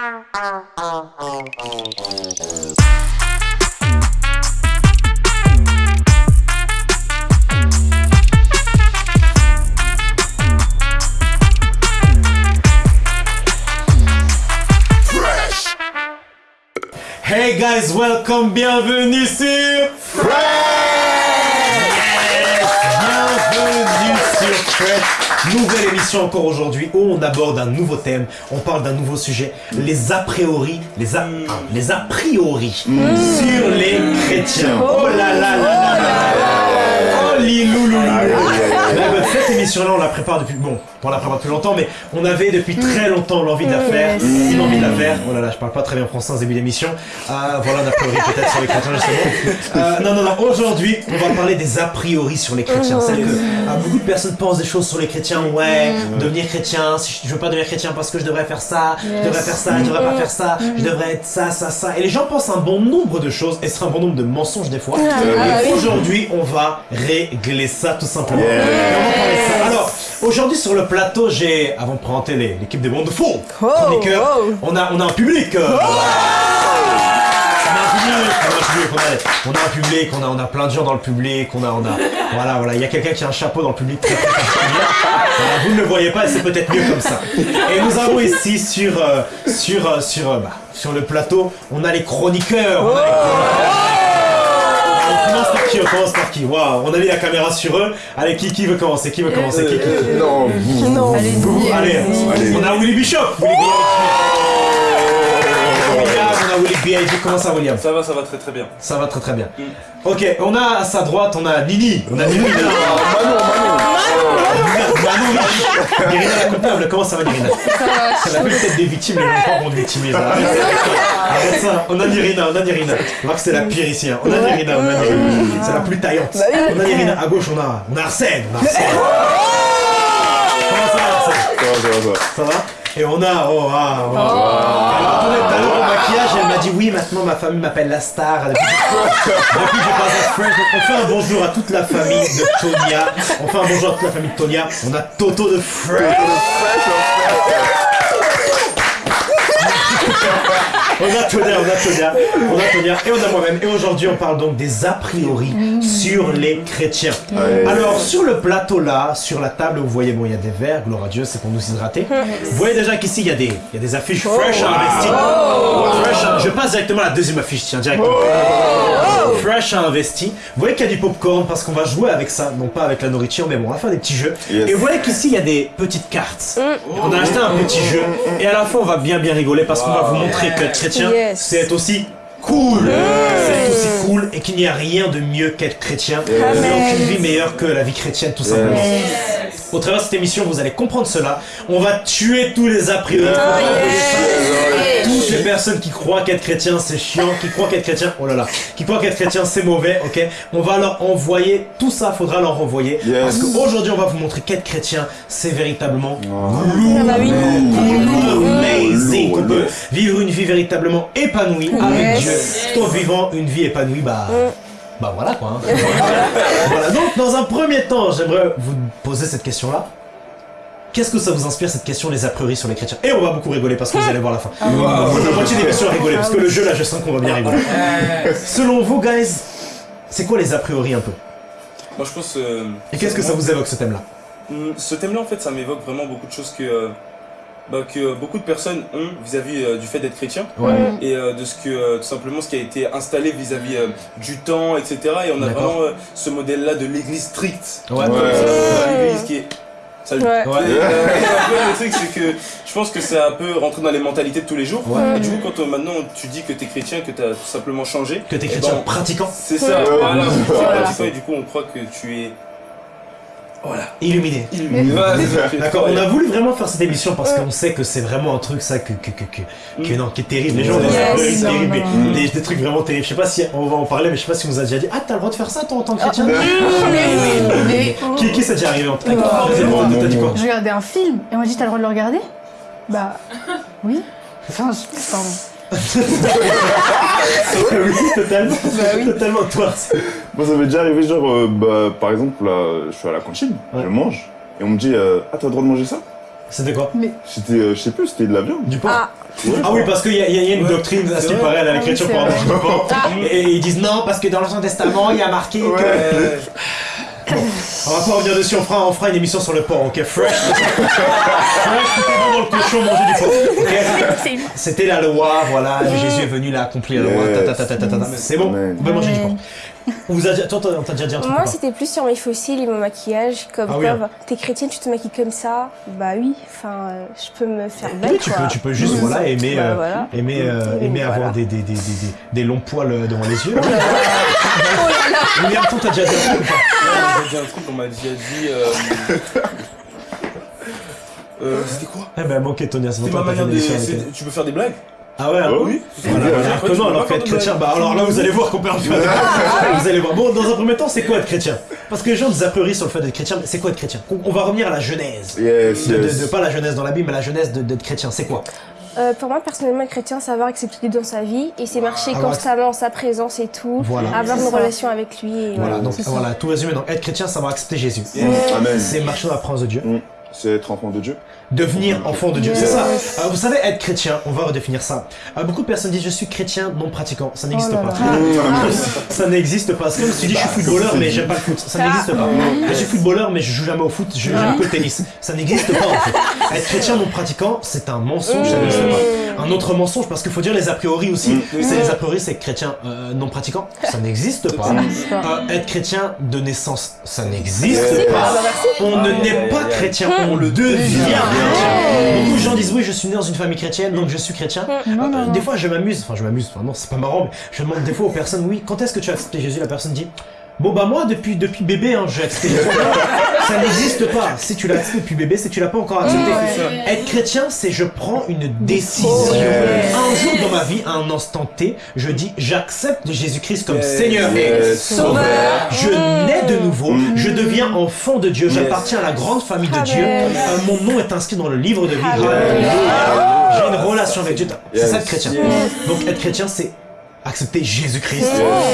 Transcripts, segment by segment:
Hey guys, welcome, bienvenue sur Fresh Nouvelle émission encore aujourd'hui où on aborde un nouveau thème, on parle d'un nouveau sujet, les a priori, les a, les a priori sur les chrétiens. Oh là là là là là Oh bah, Cette émission-là, on la prépare depuis, bon, on la prépare depuis longtemps, mais on avait depuis très longtemps l'envie de la faire, une envie de la faire. Oh là là, je parle pas très bien français en début d'émission. Euh, voilà, d'a priori peut-être sur les chrétiens justement. Euh, non, non, non, aujourd'hui, on va parler des a priori sur les chrétiens. C'est que euh, beaucoup de personnes pensent des choses sur les chrétiens, ouais, devenir chrétien, si je, veux pas devenir chrétien parce que je devrais faire ça, je devrais faire ça, je devrais pas faire ça, je devrais être ça, ça, ça. Et les gens pensent un bon nombre de choses, et c'est un bon nombre de mensonges des fois. Et aujourd'hui, on va régler ça tout simplement. Et de. Alors, aujourd'hui sur le plateau, j'ai, avant de présenter l'équipe des chroniqueurs, a, on a un public. euh, on a un public, on a un public, on a, on a un public, on a, on a plein de gens dans le public, on a, on a, voilà, voilà, il y a quelqu'un qui a un chapeau dans le public très, très particulier. Voilà, vous ne le voyez pas, et c'est peut-être mieux comme ça. Et nous avons ici sur, euh, sur, euh, sur, euh, bah, sur le plateau, on a les chroniqueurs. on a les chroniqueurs. On commence par qui On commence par qui Waouh, on a mis la caméra sur eux. Allez, qui, qui veut commencer Qui veut commencer qui, qui, qui Non, vous. Non, Vous, allez, Allez. on a Willy Bishop. Willy on a Willy B.I.G. Comment ça, William Ça va, ça va très très bien. Ça va très très bien. Ok, on a à sa droite, on a Nini. On a Nini. là. Manon, Manon. Irina la coupable, comment ça va Irina Elle a vu peut-être des victimes, mais les gens vont victimiser. Arrête ça. Arrête ça. On a Nirina, on a voit que c'est la pire ici. hein. On a Nirina, on a Nirina. C'est la plus taillante. On a Nirina. À gauche, on a, on a Arsène. On a Arsène. Comment ça va Arsène? Ça va, ça va, ça va. Ça va? Et on a. Oh, ah, oh. Dit oui, maintenant ma famille m'appelle la star. Depuis que j'ai pas on fait un bonjour à toute la famille de Tonia. On fait un bonjour à toute la famille de Tonia. On a Toto de Friends. On a Tonia, on a Tonia, on a Tonia et on a moi-même. Et aujourd'hui, on parle donc des a priori sur les chrétiens. Ouais. Alors, sur le plateau là, sur la table, vous voyez, bon, il y a des verres, gloire à Dieu, c'est pour nous hydrater. Vous voyez déjà qu'ici, il y, a des- il y a des affiches Fresh Investi. Fresh, je passe directement à la deuxième affiche, tiens, directement. Fresh a investi. Vous voyez qu'il y a du popcorn parce qu'on va jouer avec ça, non pas avec la nourriture, mais bon, on va faire des petits jeux. Yes. Et vous voyez qu'ici, il y a des petites cartes. On a acheté un petit jeu et à la fin, on va bien bien rigoler parce qu'on va vous montrer que chrétien, Yes. c'est être aussi cool. C'est être aussi cool et qu'il n'y a rien de mieux qu'être chrétien. A aucune vie meilleure que la vie chrétienne, tout simplement. Au travers de cette émission, vous allez comprendre cela. On va tuer tous les a priori. Toutes les personnes qui croient qu'être chrétien c'est chiant, qui croient qu'être chrétien, oh là là, qui croient qu'être chrétien c'est mauvais, ok? On va leur envoyer, tout ça faudra leur envoyer. Yes. Parce qu'aujourd'hui on va vous montrer qu'être chrétien c'est véritablement Ah bah oui. amazing. Lourd, On peut lourd. vivre une vie véritablement épanouie avec. Dieu, tout en vivant une vie épanouie, bah. Bah voilà quoi. hein. voilà. Donc dans un premier temps, j'aimerais vous poser cette question-là. Qu'est-ce que ça vous inspire cette question, les a priori sur les chrétiens? Et on va beaucoup rigoler parce que vous allez voir la fin. On va la moitié des questions à rigoler parce que le jeu là, je sens qu'on va bien rigoler. Selon vous, guys, c'est quoi les a priori un peu? Moi je pense. euh, Et qu'est-ce que ça vous évoque ce thème-là? Hum, Ce thème-là en fait ça m'évoque vraiment beaucoup de choses que, euh, bah, que beaucoup de personnes ont vis-à-vis euh, du fait d'être chrétien Ouais. et euh, de ce que euh, tout simplement ce qui a été installé vis-à-vis euh, du temps etc. Et on a vraiment euh, ce modèle-là de l'église stricte. Ouais. Ça, l'église qui est. Salut. Ouais. Ouais. Et, euh, un peu, le truc c'est que je pense que c'est un peu rentré dans les mentalités de tous les jours. Ouais. Et du coup quand euh, maintenant tu dis que t'es chrétien, que t'as tout simplement changé. Que t'es eh chrétien ben, pratiquant, C'est ça, Ouais. voilà, c'est Voilà. pratiquant, et du coup on croit que tu es. Voilà. illuminé. Illuminé. D'accord, on a voulu vraiment faire cette émission parce qu'on sait que c'est vraiment un truc ça que, que, que, que, que- Mm. non, qui est terrible. Les gens ont des Yes. théories Non, terribles, non, mais non. des, des trucs vraiment terribles. Je sais pas si on va en parler, mais je sais pas si on nous a déjà dit Ah, t'as le droit de faire ça toi en tant que chrétien Mais Qui, qui s'est déjà arrivé en tant que dit quoi je regardais un film et on m'a dit t'as le droit de le regarder? Bah oui. Enfin, je- pardon. Oui, totalement. Totalement, toi. Moi, ça m'est déjà arrivé, genre, euh, bah, par exemple, là, je suis à la cantine, Ouais. je mange, et on me dit, euh, ah, t'as le droit de manger ça? C'était quoi? Mais C'était, euh, je sais plus, c'était de la viande. Du porc Ah, Ah oui, parce qu'il y, y a- une Ouais, doctrine, à ce c'est qui paraît, à la Ah l'écriture c'est pour manger du porc. Et ils disent non, parce que dans l'Ancien Testament, il y a marqué que. Ouais. On va pas revenir dessus, on fera, on fera une émission sur le porc, ok? Fresh Fresh, tout est bon dans le cochon, manger du porc. ok? C'était la loi, voilà, Jésus est venu là accomplir la loi. C'est bon, on peut manger du porc. On vous a toi, t'as t'as déjà dit un truc moi c'était plus sur mes fossiles et mon maquillage. Comme Ah oui, quoi, t'es chrétienne, tu te maquilles comme ça. Bah oui, enfin, euh, je peux me faire belle Oui, tu quoi. peux, tu peux juste voilà, aimer, Bah, euh, voilà. aimer, euh, aimer voilà. avoir des, des, des, des, des- des longs poils euh, devant les yeux. Mais attends, t'as déjà dit un truc ou dit un truc, on m'a déjà dit. Euh... euh, C'était quoi? Eh ben, manqué Tonia, c'est ma toi manière de. Tu peux faire des blagues? Ah ouais, hein Oh, Oui. Voilà. Ouais, tu Comment peux alors qu'être de chrétien. Bah alors là vous allez voir qu'on peut en faire. Vous allez voir. Bon, dans un premier temps, c'est quoi être chrétien Parce que les gens ont des a priori sur le fait d'être chrétien, mais c'est quoi être chrétien on, va revenir à la genèse. Yes, De, yes. pas la genèse dans la Bible, mais la genèse d'être chrétien, c'est quoi Euh, pour moi, personnellement, être chrétien, c'est avoir accepté Dieu dans sa vie et c'est marcher Avoir constamment en sa présence et tout. Voilà. Avoir C'est une ça. relation avec lui. Et Voilà, voilà. donc c'est voilà, tout résumé. Donc être chrétien, ça va accepter Jésus. Amen. C'est marcher dans la présence de Dieu. Mm. C'est être enfant de Dieu. Devenir enfant de Dieu, Yes. c'est ça. Euh, vous savez, être chrétien, on va redéfinir ça. Euh, beaucoup de personnes disent je suis chrétien non pratiquant. Ça n'existe Oh pas. là. Ça n'existe pas. C'est comme si tu dis je suis footballeur mais j'aime pas le foot. Ça n'existe pas. Je suis footballeur mais je joue jamais au foot, je- j'aime que le tennis. Ça n'existe pas en fait. Être chrétien non pratiquant, c'est un mensonge, ça n'existe pas. Un autre mensonge parce qu'il faut dire les a priori aussi. C'est les a priori, c'est chrétien euh, non pratiquant. Ça n'existe pas. Pas. Euh, être chrétien de naissance, ça n'existe pas. bah, merci. On ne aïe, pas chrétien, on le devient chrétien. Beaucoup de gens disent oui, je suis né dans une famille chrétienne, donc je suis chrétien. Non, non, non. Des fois, je m'amuse, enfin, je m'amuse, enfin, non, c'est pas marrant, mais je demande des fois aux personnes, oui, quand est-ce que tu as accepté Jésus? La personne dit, bon, bah, moi, depuis, depuis bébé, hein, j'ai accepté. Ça n'existe pas. Si tu l'as accepté depuis bébé, c'est que tu l'as pas encore accepté. Ouais. Être chrétien, c'est je prends une décision. Un jour dans ma vie, à un instant T, je dis j'accepte Jésus-Christ comme Yes. Seigneur et. Sauveur. Je nais de nouveau, je deviens enfant de Dieu, Yes. j'appartiens à la grande famille de. Dieu. Euh, mon nom est inscrit dans le livre de vie. J'ai une relation avec Dieu. C'est ça être chrétien. Donc être chrétien, c'est accepter Jésus-Christ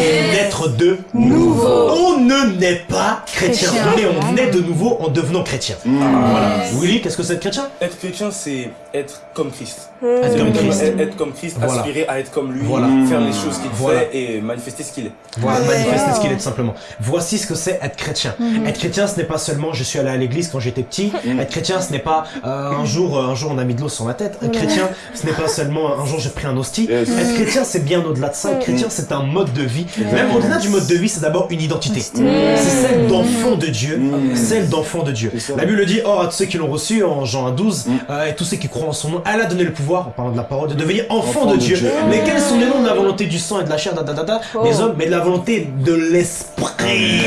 et naître de nouveau. On ne naît pas chrétien, Chrétien. mais on naît de nouveau en devenant chrétien. Voilà. Willy, qu'est-ce que c'est être chrétien? Être chrétien, c'est être comme Christ. Être C'est comme être- Christ. Être, être comme Christ, Voilà. aspirer à être comme lui, Voilà. faire les choses qu'il Voilà. fait et manifester ce qu'il est. Voilà, Ouais. manifester ce qu'il est tout simplement. Voici ce que c'est être chrétien. Mhm. Être chrétien, ce n'est pas seulement je suis allé à l'église quand j'étais petit. Être chrétien, ce n'est pas euh, un jour, euh, un jour on a mis de l'eau sur ma tête. Être chrétien, ce n'est pas seulement un jour j'ai pris un hostie. Être chrétien, c'est bien au-delà de ça. Être chrétien, c'est un mode de vie. Même au-delà du mode de vie, c'est d'abord une identité. C'est celle d'enfant de Dieu. Celle d'enfant de Dieu. La Bible dit, or à tous ceux qui l'ont reçu, en Jean 12, euh, et tous ceux qui croient en son nom, elle a donné le pouvoir, en parlant de la parole, de devenir enfant, Enfant de, de Dieu. Dieu. Mais quels sont les noms de la volonté du sang et de la chair, da, da, da, da, Oh. des hommes, mais de la volonté de l'esprit.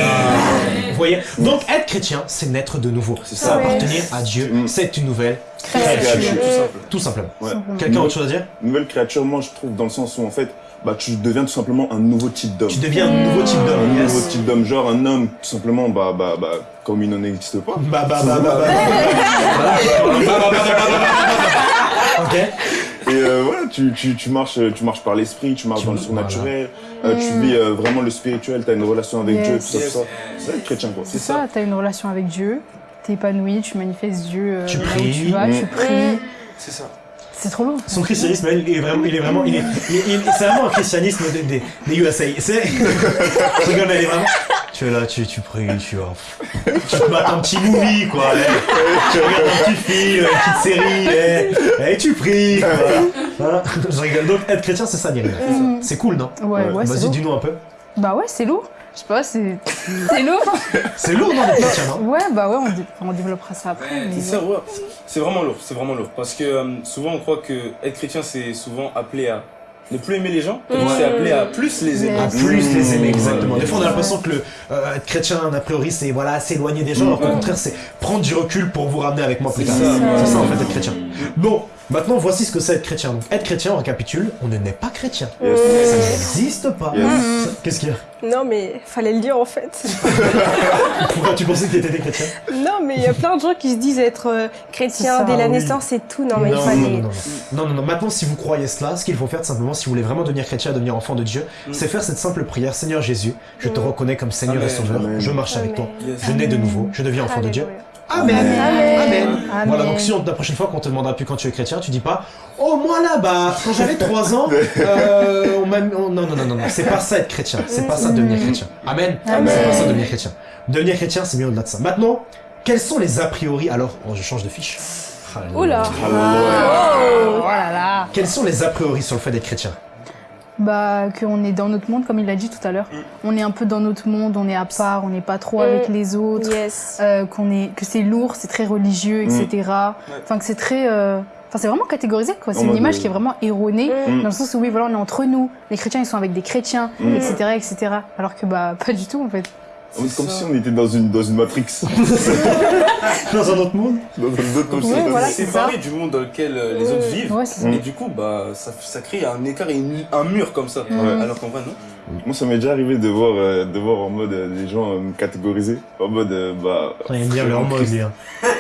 Vous voyez? Donc être chrétien, c'est naître de nouveau. C'est ça. appartenir à Dieu. Mm. C'est une nouvelle Créature. créature. Tout simple. Tout simplement. Ouais. Quelqu'un a autre chose à dire? Nouvelle créature, moi je trouve dans le sens où en fait, bah tu deviens tout simplement un nouveau type d'homme. Tu deviens un nouveau type Un d'homme. nouveau Yes. type d'homme, genre un homme tout simplement, bah bah bah comme il n'en existe pas. Bah bah bah bah bah. Bah, bah, bah, bah, bah, bah. Ok. Et euh, voilà, tu, tu, tu marches, tu marches par l'esprit, tu marches Tu- dans le surnaturel, euh, tu vis euh, vraiment le spirituel, tu as une relation avec Yes. Dieu, tout ça, Yes. tout ça. C'est être chrétien quoi. C'est ça, t'as une relation avec Dieu, t'es épanoui, tu manifestes Dieu euh, Tu pries. tu vas, tu Mm. pries. C'est ça. C'est trop lourd. Son christianisme, il est vraiment, il est vraiment, il est, c'est vraiment un christianisme des, des, des USA. C'est, je rigole, mais il est vraiment. Tu es là, tu, tu pries, tu vois. Tu te mates un petit movie, quoi. eh. Tu regardes un petit film, une petite série, eh. et tu pries, quoi. Je rigole. Donc, être chrétien, c'est ça, Nirina. C'est cool, non? Ouais, ouais, c'est Vas-y, dis-nous un peu. Bah ouais, c'est lourd. Je sais pas, c'est c'est lourd. C'est lourd, non, d'être chrétien, non Ouais, bah ouais, on, dé- on développera ça après. mais C'est ça, ouais. C'est vraiment lourd, c'est vraiment lourd. Parce que euh, souvent on croit que être chrétien c'est souvent appelé à ne plus aimer les gens, Ouais. c'est appelé à plus les aimer. À plus les aimer, Mmh. exactement. Des fois, on a l'impression que le, euh, être chrétien, a priori, c'est voilà, s'éloigner des gens, alors qu'au contraire, c'est prendre du recul pour vous ramener avec moi plus C'est tard. ça. C'est ça, en fait, être chrétien. Bon, maintenant, voici ce que c'est être chrétien. Donc, être chrétien, on récapitule, on ne naît pas chrétien. Yes. Ça n'existe pas. Yes. Qu'est-ce qu'il y a? Non, mais fallait le dire en fait. Pourquoi tu pensais que t'étais chrétien non, mais il y a plein de gens qui se disent être euh, chrétien ça, dès la oui. naissance et tout. Non, mais il non, fallait. non, non, non, non, non, non. Maintenant, si vous croyez cela, ce qu'il faut faire, simplement, si vous voulez vraiment devenir chrétien, devenir enfant de Dieu, c'est faire cette simple prière Seigneur Jésus, je te reconnais comme Seigneur et. Sauveur, Amen. je marche avec toi. Yes. je nais de nouveau, je deviens enfant de Dieu. Amen. Amen. Amen. Amen. Voilà, donc si on- la prochaine fois qu'on te demandera plus quand tu es chrétien, tu dis pas Oh, moi là, bah, quand j'avais 3 ans, euh, on m'a mis- on- Non, non, non, non, non, c'est pas ça être chrétien. C'est pas ça devenir chrétien. Amen. Amen. C'est pas ça devenir chrétien. Devenir chrétien, c'est bien au-delà de ça. Maintenant, quels sont les a priori? Alors, oh, je change de fiche. Oula. Oh là là. Quels sont les a priori sur le fait d'être chrétien? Bah, qu'on est dans notre monde, comme il l'a dit tout à l'heure. On est un peu dans notre monde, on est à part, on n'est pas trop avec les autres. Yes. euh, qu'on est, que c'est lourd, c'est très religieux, etc. Enfin, que c'est très. euh, Enfin, c'est vraiment catégorisé, quoi. C'est une image qui est vraiment erronée, Mm. dans le sens où, oui, voilà, on est entre nous. Les chrétiens, ils sont avec des chrétiens, Mm. etc., etc. Alors que, bah, pas du tout, en fait. On est comme si on était dans une, dans une Matrix. Dans un autre monde dans un autre monde. Ouais, voilà, c'est séparé du monde dans lequel euh, les autres vivent. Ouais, c'est ça. Et du coup, bah, ça, ça crée un écart et une- un mur comme ça. Ouais. Alors qu'en vrai, non. Moi, ça m'est déjà arrivé de voir, euh, de voir en mode euh, des gens euh, me catégoriser. En mode, euh, bah. Aime bien mode, hein.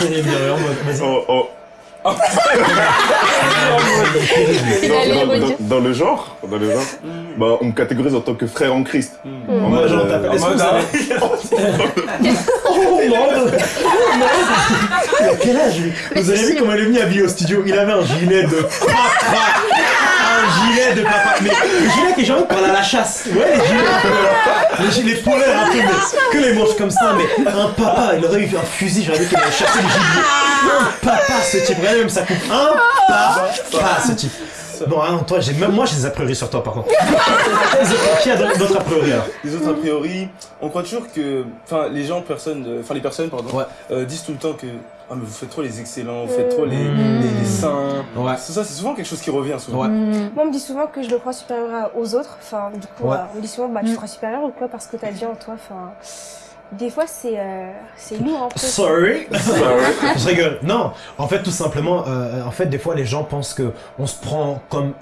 Bien le en mode. Dans, le genre, dans le genre, bah, on me catégorise en tant que frère en Christ. En Moi, mode, j'en euh, tape. En Est-ce que mode, vous avez- Oh, merde. Il a quel âge, lui Vous avez vu comment il est venu habillé au studio Il avait un gilet de Un gilet de papa Mais le gilet qui est genre pour aller à la chasse Ouais, les gilets Les gilets polaires un peu, mais que les manches comme ça Mais un papa, il aurait eu un fusil, j'aurais dit qu'il allait chasser le gibier Un papa, ce type, regardez même sa coupe Un papa, ce type Bon, hein, toi, j'ai même moi j'ai des a priori sur toi par contre. Qui a d'autres a priori alors? Les autres, a priori, on croit toujours que. Enfin, les gens, personnes. euh, Enfin, les personnes, pardon, Ouais. euh, disent tout le temps que. Ah, mais vous faites trop les excellents, vous faites trop les, Mm. les, les saints. Ouais. C'est ça, c'est souvent quelque chose qui revient souvent. Ouais. Mm. Moi, on me dit souvent que je le crois supérieur aux autres. Enfin, du coup, Ouais. euh, on me dit souvent, bah, tu Mm. te crois supérieur ou quoi parce que t'as dit en toi. Enfin, des fois, c'est euh, c'est lourd un peu. Sorry. Je rigole. Non, en fait, tout simplement, euh, en fait, des fois, les gens pensent que on se prend comme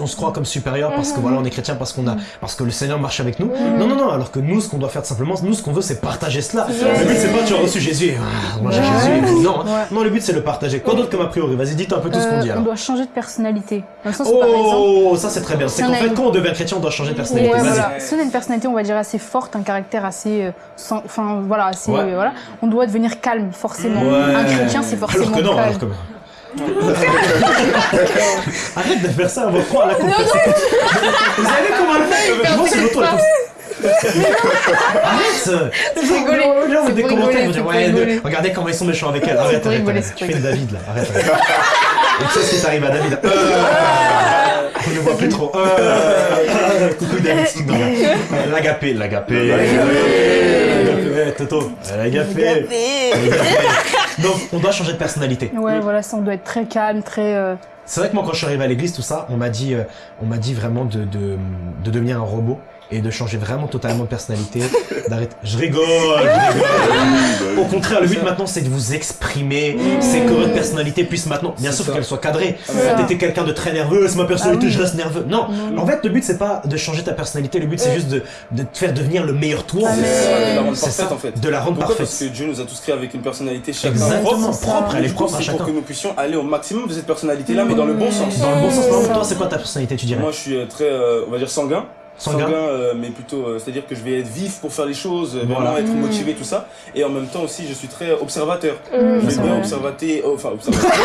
on se croit comme supérieur parce que voilà on est chrétien parce qu'on a parce que le Seigneur marche avec nous. Non non non alors que nous ce qu'on doit faire simplement nous ce qu'on veut c'est partager cela. Le but c'est pas tu as reçu Jésus. Et, ah, moi j'ai. Jésus. Non Ouais. non le but c'est le partager. Quoi d'autre comme a priori? Vas-y dites un peu tout ce qu'on Euh, dit on alors doit changer de personnalité. Oh ça c'est très bien. C'est on qu'en fait quand on devient chrétien on doit changer de personnalité. Si on a une personnalité, on va dire assez forte, un caractère assez, euh, enfin voilà, assez, euh, voilà, on doit devenir calme forcément. Un chrétien, c'est forcément alors que non calme. Arrête de faire ça, on va prendre la compétition. Vous avez vu comment elle fait Je vois c'est l'auto. Arrête. Là, C'est des commentaires, rigoler, ils vont dire, ouais, regardez comment ils sont méchants avec elle. Arrête, arrête, pour fais David là, arrête. Et tu sais ce qui t'arrive à David Euh, On ne voit plus trop. Euh, coucou David, L'agapé, l'agapé. L'agapé, Toto. L'agapé. Donc, on doit changer de personnalité. Ouais, voilà, ça, on doit être très calme, très. euh, C'est vrai que moi, quand je suis arrivé à l'église, tout ça, on m'a dit, euh, on m'a dit vraiment de, de, de devenir un robot et de changer vraiment totalement de personnalité, d'arrêter. Je rigole, je rigole. Au contraire, le but maintenant, c'est de vous exprimer, c'est que votre personnalité puisse maintenant, bien sûr, qu'elle soit cadrée. ça. T'étais quelqu'un de très nerveux, c'est ma personnalité, Ah je reste nerveux. Non, en fait, le but, c'est pas de changer ta personnalité, le but, c'est juste de, de te faire devenir le meilleur toi. Ah, C'est ça, de la rendre parfaite en fait. de la rendre Pourquoi parfaite. Parce que Dieu nous a tous créés avec une personnalité chacun Exactement, propre. elle est propre à c'est pour chacun. que nous puissions aller au maximum de cette personnalité-là, mais dans le bon sens. Dans le bon sens, toi, c'est quoi ta personnalité, tu dirais? Moi, je suis euh, très, euh, on va dire, sanguin. Sanguin euh, mais plutôt, euh, c'est-à-dire que je vais être vif pour faire les choses, euh, Voilà. vraiment être motivé, tout ça. Et en même temps aussi, je suis très observateur. Mm. Je c'est vais bien vrai. observater, oh, enfin, observateur.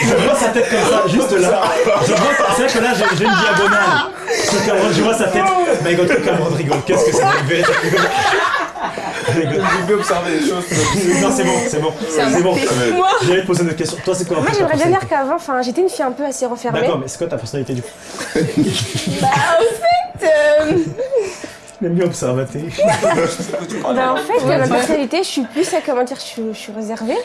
Je vois sa tête comme ça, juste là. Je vois, c'est vrai que là, j'ai une diagonale. Je vois sa tête. Mais rigole, que Cameron rigole. Qu'est-ce que c'est une vérité Rigole. J'ai bien observé les choses. Non, c'est bon, c'est bon. C'est bon. J'allais te poser une autre question. Toi, c'est quoi un peu moi j'aimerais bien dire qu'avant, enfin, j'étais une fille un peu assez renfermée. D'accord, mais c'est quoi ta personnalité du coup Bah, en fait, euh, J'aime bien observater. bah, en fait, ma personnalité, je suis plus, à comment dire, je suis, je suis réservée.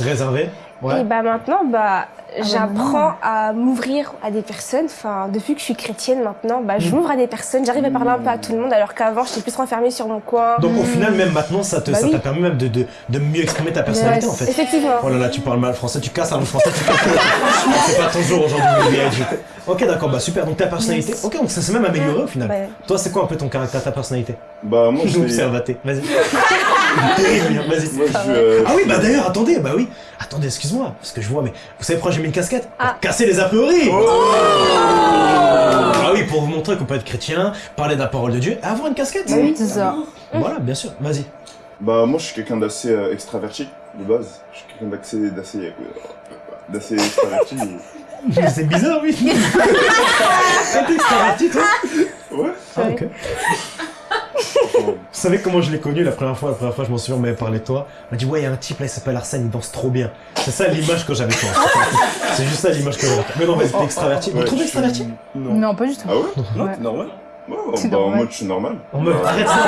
Réservé Ouais. Et bah maintenant, bah, bah j'apprends à m'ouvrir à des personnes. Enfin, depuis que je suis chrétienne maintenant, bah, je m'ouvre à des personnes. J'arrive à parler un peu à tout le monde, alors qu'avant, j'étais plus renfermée sur mon coin. Donc, au final, même maintenant, ça te- Bah ça oui. t'a permis même de, de, de mieux exprimer ta personnalité en fait. Effectivement. Oh là là, tu parles mal français, tu casses un mot français, tu casses C'est pas ton jour aujourd'hui. Ok, d'accord, bah super. Donc ta personnalité, ok, donc ça s'est même amélioré au final. Ouais. Toi, c'est quoi un peu ton caractère, ta personnalité? Bah, moi, Je observaté. Vas-y. Vas-y. Je euh, Ah oui, bah d'ailleurs, attendez, bah oui. Attendez, excuse-moi, parce que je vois, mais vous savez pourquoi j'ai mis une casquette Pour Ah. casser les a priori Oh Ah oui, pour vous montrer qu'on peut être chrétien, parler de la parole de Dieu, et avoir une casquette Oui, c'est ça. Voilà, bien sûr, vas-y. Bah, moi, je suis quelqu'un d'assez euh, extraverti, de base. Je suis quelqu'un d'assez. d'assez. euh, d'assez extraverti. C'est bizarre, oui. T'es extraverti, toi Ouais. Ah, ok. Vous savez comment je l'ai connu la première fois La première fois, je m'en souviens, on m'avait parlé de toi. On m'a dit, ouais, il y a un type là, il s'appelle Arsène, il danse trop bien. C'est ça l'image que j'avais toi. C'est juste ça l'image que j'avais. Mais non, vas-y, t'es extraverti. Vous trouvez extraverti Non. Non, pas du tout. Ah ouais Non, Ouais. t'es normal. Bah, en mode, je suis normal. En mode, arrête ça,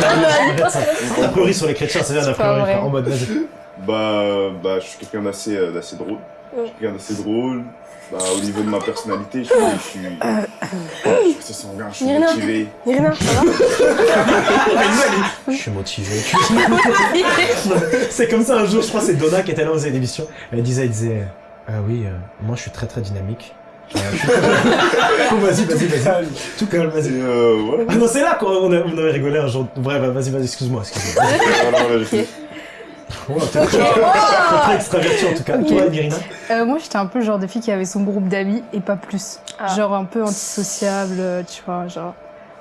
arrête ça. A priori sur les chrétiens, c'est bien pas priori. En mode, vas-y. Bah, bah, je suis quelqu'un d'assez, euh, d'assez drôle. Je suis quelqu'un d'assez drôle. Bah, au niveau de ma personnalité, je suis, je suis, je suis assez sanguin, je suis Irina. motivé. Irina, ça va Je suis motivé. c'est comme ça un jour, je crois, c'est Donna qui était là aux émissions. Elle disait, elle disait, ah oui, euh, moi je suis très très dynamique. Euh, vas-y, vas-y, vas-y. Tout calme, vas-y. euh, voilà. Ah non, c'est là qu'on on avait rigolé un jour. Bref, vas-y, vas-y, excuse-moi, excuse-moi. Oh, t'es t'es très extraverti en tout cas. Ok. Toi, Irina Euh, moi, j'étais un peu le genre de fille qui avait son groupe d'amis et pas plus. Ah. Genre un peu antisociable, euh, tu vois, genre.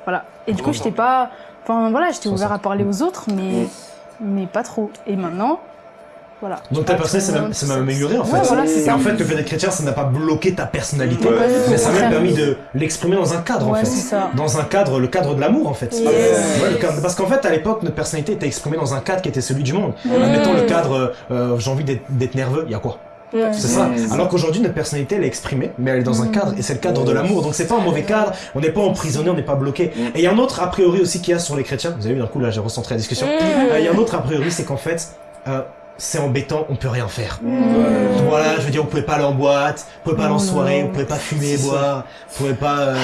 Voilà. Et du coup, j'étais pas. Enfin, voilà, j'étais ouvert à parler aux autres, mais. Mais pas trop. Et maintenant, voilà. Donc ta personnalité s'est même améliorée en fait. Ouais, voilà, c'est Et ça. en fait, le fait d'être chrétien, ça n'a pas bloqué ta personnalité, Ouais. mais ça m'a permis de l'exprimer dans un cadre en Ouais, fait. c'est ça. Dans un cadre, le cadre de l'amour en fait. Yes. Ouais, le cadre- parce qu'en fait, à l'époque, notre personnalité était exprimée dans un cadre qui était celui du monde. Admettons le cadre, euh, euh, j'ai envie d'être d'être nerveux, il y a quoi? Ouais. C'est ça. Alors qu'aujourd'hui, notre personnalité, elle est exprimée, mais elle est dans un Mm. cadre, et c'est le cadre de l'amour. Donc c'est pas un mauvais cadre, on n'est pas emprisonné, on n'est pas bloqué. Mm. Et il y a un autre a priori aussi qu'il y a sur les chrétiens. Vous avez vu, d'un coup, là, j'ai recentré la discussion. Mm. Euh, Il y a un autre a priori, c'est qu'en fait, euh, c'est embêtant, on peut rien faire. Ouais. Voilà, je veux dire, vous pouvez pas aller en boîte, vous pouvez pas aller en Oh soirée, vous pouvez pas fumer, boire, vous pouvez pas. euh,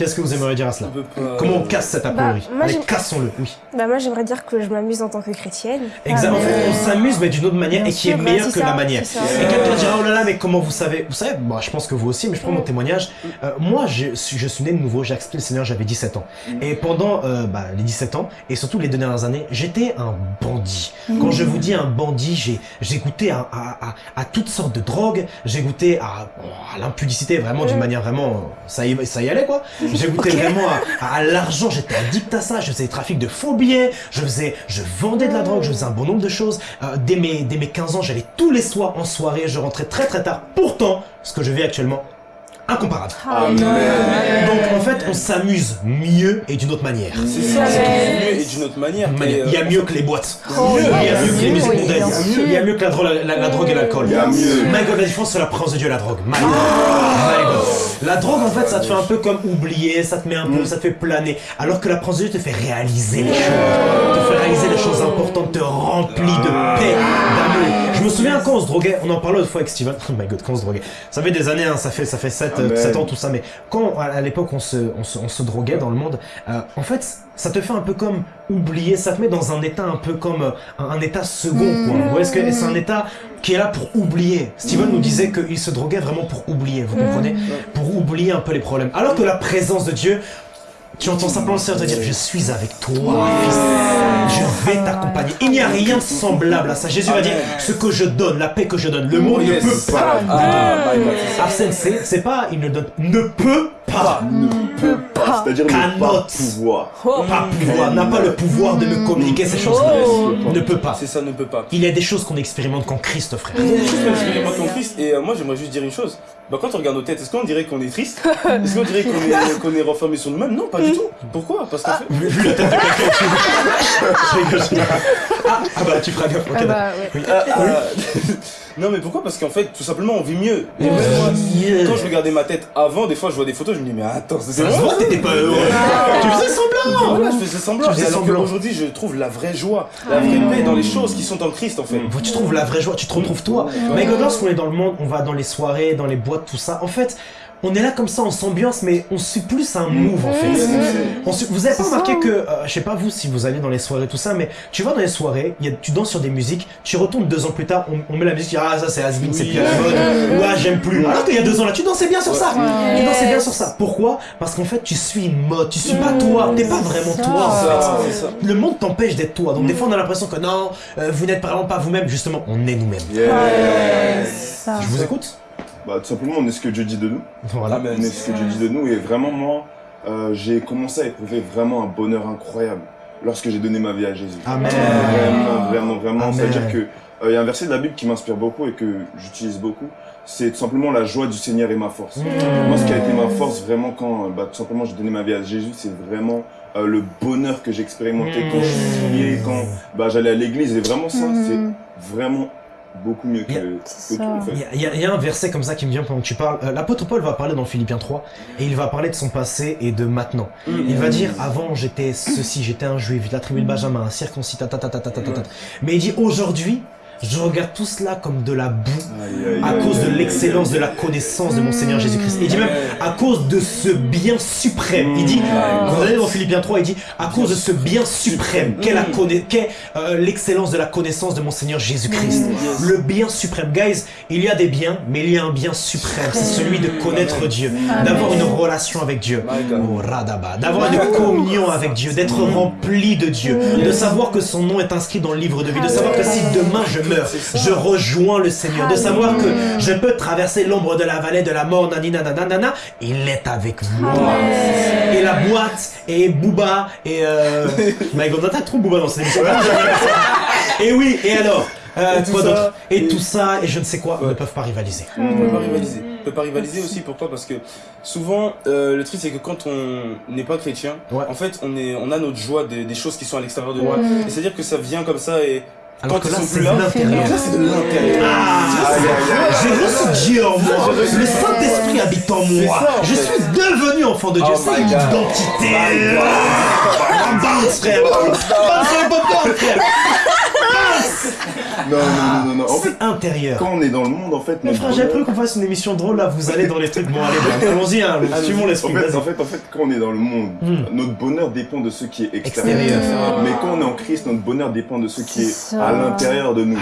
Qu'est-ce que vous aimeriez dire à cela pas- Comment on casse cet a priori Bah, cassons-le, oui. Bah moi j'aimerais dire que je m'amuse en tant que chrétienne. Exact. En mais- fait, on s'amuse, mais d'une autre manière Bien et qui est sûr, bah, meilleure que ça, la manière. Et quelqu'un dira, oh là là, mais comment vous savez Vous savez, moi, je pense que vous aussi, mais je prends mon Mm. témoignage. Euh, moi, je, suis- je suis né de nouveau, j'ai accepté le Seigneur, j'avais 17 ans. Mm. Et pendant euh, bah, les 17 ans, et surtout les deux dernières années, j'étais un bandit. Quand je vous dis un bandit, j'ai goûté à, à, à, à toutes sortes de drogues, j'ai goûté à, à l'impudicité, vraiment d'une Mm. manière vraiment, ça y, ça y allait quoi. J'ai goûté vraiment à, à l'argent, j'étais addict à ça, je faisais des trafics de faux billets, je faisais, je vendais de la drogue, je faisais un bon nombre de choses. Euh, dès, mes, dès mes 15 ans, j'allais tous les soirs en soirée, je rentrais très très tard. Pourtant, ce que je vis actuellement, incomparable. Ah, Amen. Donc en fait, on s'amuse mieux et d'une autre manière. C'est ça, c'est mieux et d'une autre manière. Euh, Il y a mieux que les boîtes. Oh, il y a mieux que les musiques mondaines. Il y a mieux que la, drogue, la, la drogue et l'alcool. Il y a mieux. My God, la différence c'est la présence de Dieu et la drogue. My God. My God. La drogue en fait ça te fait un peu comme oublier, ça te met un peu, ça te fait planer. Alors que la Dieu te fait réaliser les choses. Te fait réaliser les choses importantes, te remplit de paix, d'amour. Je me souviens quand on se droguait, on en parlait l'autre fois avec Steven. Oh my God, quand on se droguait. Ça fait des années, hein, ça fait ça fait 7, Amen. ans tout ça, mais quand à à l'époque on se, on, se, on se droguait dans le monde, euh, en fait ça te fait un peu comme oublier, ça te met dans un état un peu comme euh, un, un état second quoi. Vous voyez ce que c'est un état qui est là pour oublier. Steven nous disait qu'il se droguait vraiment pour oublier, vous comprenez? Pour oublier un peu les problèmes. Alors que la présence de Dieu, tu entends simplement le Seigneur te dire Je suis avec toi, fils. Je vais t'accompagner. Il n'y a rien de semblable à ça. Jésus va dire Ce que je donne, la paix que je donne, le monde yes. ne peut pas. Ah, God, c'est ça. Arsène, c'est pas il ne donne, ne peut pas. C'est-à-dire ne pas pouvoir. Pas pouvoir, n'a pas le pouvoir de me communiquer ces choses-là. Ne peut pas. C'est ça, ne peut pas. Il y a des choses qu'on expérimente qu'en Christ, frère. Il y a des choses qu'on expérimente en Christ et euh, moi j'aimerais juste dire une chose. Bah quand on regarde nos têtes, est-ce qu'on dirait qu'on est triste Est-ce qu'on dirait qu'on est, qu'on est renfermé sur nous-mêmes Non, pas du tout. Pourquoi Parce qu'en fait, Vu la tête de quelqu'un. Ah, ah bah tu feras gaffe. ok, Ah d'accord. bah ouais. Ah, ah, non mais pourquoi Parce qu'en fait, tout simplement, on vit mieux. Et même moi, Yeah. quand je regardais ma tête avant, des fois je vois des photos, je me dis mais attends, c'est voit, t'étais pas heureux. Tu faisais semblant. Voilà, je faisais semblant. Tu faisais alors semblant. qu'aujourd'hui, je trouve la vraie joie, la vraie paix dans les choses qui sont en Christ en fait. Tu trouves la vraie joie, tu te retrouves toi. Mais lorsqu'on est dans le monde, on va dans les soirées, dans les boîtes, tout ça. En fait, on est là comme ça, on s'ambiance, mais on suit plus un move en fait. On suit- vous avez pas remarqué ça. que, euh, je sais pas vous si vous allez dans les soirées tout ça, mais tu vas dans les soirées, il y a, tu danses sur des musiques, tu retournes deux ans plus tard, on, on met la musique, ah ça c'est Asmin, c'est Oui. plus à la mode, ou ah j'aime plus. Alors qu'il y a deux ans là, tu dansais bien sur ça, tu dansais bien sur ça. Pourquoi? Parce qu'en fait tu suis une mode, tu suis pas toi, t'es pas vraiment ça. toi en fait. Ça, c'est ça. Le monde t'empêche d'être toi, donc des fois on a l'impression que non, euh, vous n'êtes vraiment pas vous-même, justement, on est nous-mêmes. Yeah. Je vous écoute Bah, tout simplement, on est ce que Dieu dit de nous. Voilà. On est ce que Dieu dit de nous. Et vraiment, moi, euh, j'ai commencé à éprouver vraiment un bonheur incroyable lorsque j'ai donné ma vie à Jésus. Amen. Vraiment, vraiment, vraiment. C'est-à-dire que euh, il y a un verset de la Bible qui m'inspire beaucoup et que j'utilise beaucoup. C'est tout simplement la joie du Seigneur et ma force. Mmh. Moi, ce qui a été ma force vraiment quand, euh, bah, tout simplement, j'ai donné ma vie à Jésus, c'est vraiment euh, le bonheur que j'ai expérimenté quand je priais, quand bah, j'allais à l'église. Et vraiment, ça, Mhm. c'est vraiment beaucoup mieux que. Il y, y a- il y a un verset comme ça qui me vient pendant que tu parles. Euh, L'apôtre Paul va parler dans Philippiens 3 et il va parler de son passé et de maintenant. Il va dire avant j'étais ceci, j'étais un juif, la tribu de Benjamin, un circoncis, ta, ta, ta, ta, ta, ta, ta, ta. Mais il dit aujourd'hui, je regarde tout cela comme de la boue Aïe, aïe, à aïe, cause de l'excellence de la connaissance de mon Seigneur Jésus-Christ. Il dit même à cause de ce bien suprême. Il dit, quand vous allez dans Philippiens 3, il dit à cause de ce bien suprême qu'est euh, l'excellence de la connaissance de mon Seigneur Jésus-Christ. Le bien suprême. Guys, il y a des biens, mais il y a un bien suprême. C'est celui de connaître Dieu, d'avoir une relation avec Dieu. Oh, radaba. D'avoir une communion avec Dieu, d'être rempli de Dieu, de savoir que son nom est inscrit dans le livre de vie, de savoir que si demain je je rejoins le Seigneur, de savoir que je peux traverser l'ombre de la vallée de la mort, nanina, nanana, il est avec moi. Et la boîte, et Booba, et euh... My God, t'as trop Booba dans cette émission. Et oui, et alors euh, Et tout quoi ça, et, et- tout ça, et je ne sais quoi, ne peuvent pas rivaliser. On peut pas rivaliser. On peut pas rivaliser aussi, pourquoi? Parce que souvent, euh, le truc c'est que quand on n'est pas chrétien, Ouais. en fait, on, est, on a notre joie des, des choses qui sont à l'extérieur de nous. Ouais. Et c'est-à-dire que ça vient comme ça et Alors quand que ils là, sont c'est plus de l'intérieur. là, c'est de l'intérieur. Ah. J'ai reçu Dieu en moi. Le Saint-Esprit habite en moi. Je suis devenu enfant de Dieu. Oh C'est une identité. Bounce, frère. Bounce frère. Non, non, non, non, non. En fait, intérieur. quand on est dans le monde, en fait, Mais frère, bonheur- prévu qu'on fasse une émission drôle là. Vous allez dans les trucs. Bon, allez, bon, allons-y. Hein, suivons En l'esprit. fait, en fait, en fait, quand on est dans le monde, Hmm. notre bonheur dépend de ce qui est extérieur. Extérieur. Mais quand on est en Christ, notre bonheur dépend de ce qui est à l'intérieur de nous.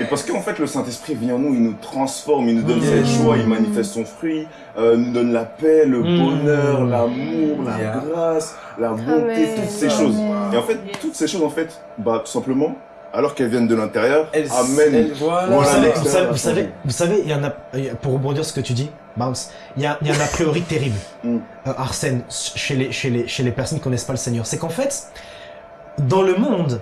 Et parce qu'en fait, le Saint-Esprit vient en nous, il nous transforme, il nous donne cette joie, il manifeste son fruit, euh, nous donne la paix, le Hmm. bonheur, l'amour, la Yeah. grâce, la bonté, Amen. toutes ces choses. Et en fait, toutes ces choses, en fait, bah, tout simplement, alors qu'elles viennent de l'intérieur, Elle, amènent. elle- voilà. Vous Voilà, savez, vous savez, vous savez, changé. vous savez, il y en a, pour rebondir sur ce que tu dis, Bounce, il y a, il y a un a priori terrible, Mm. euh, Arsène, chez les, chez, les, chez les personnes qui connaissent pas le Seigneur. C'est qu'en fait, dans le monde,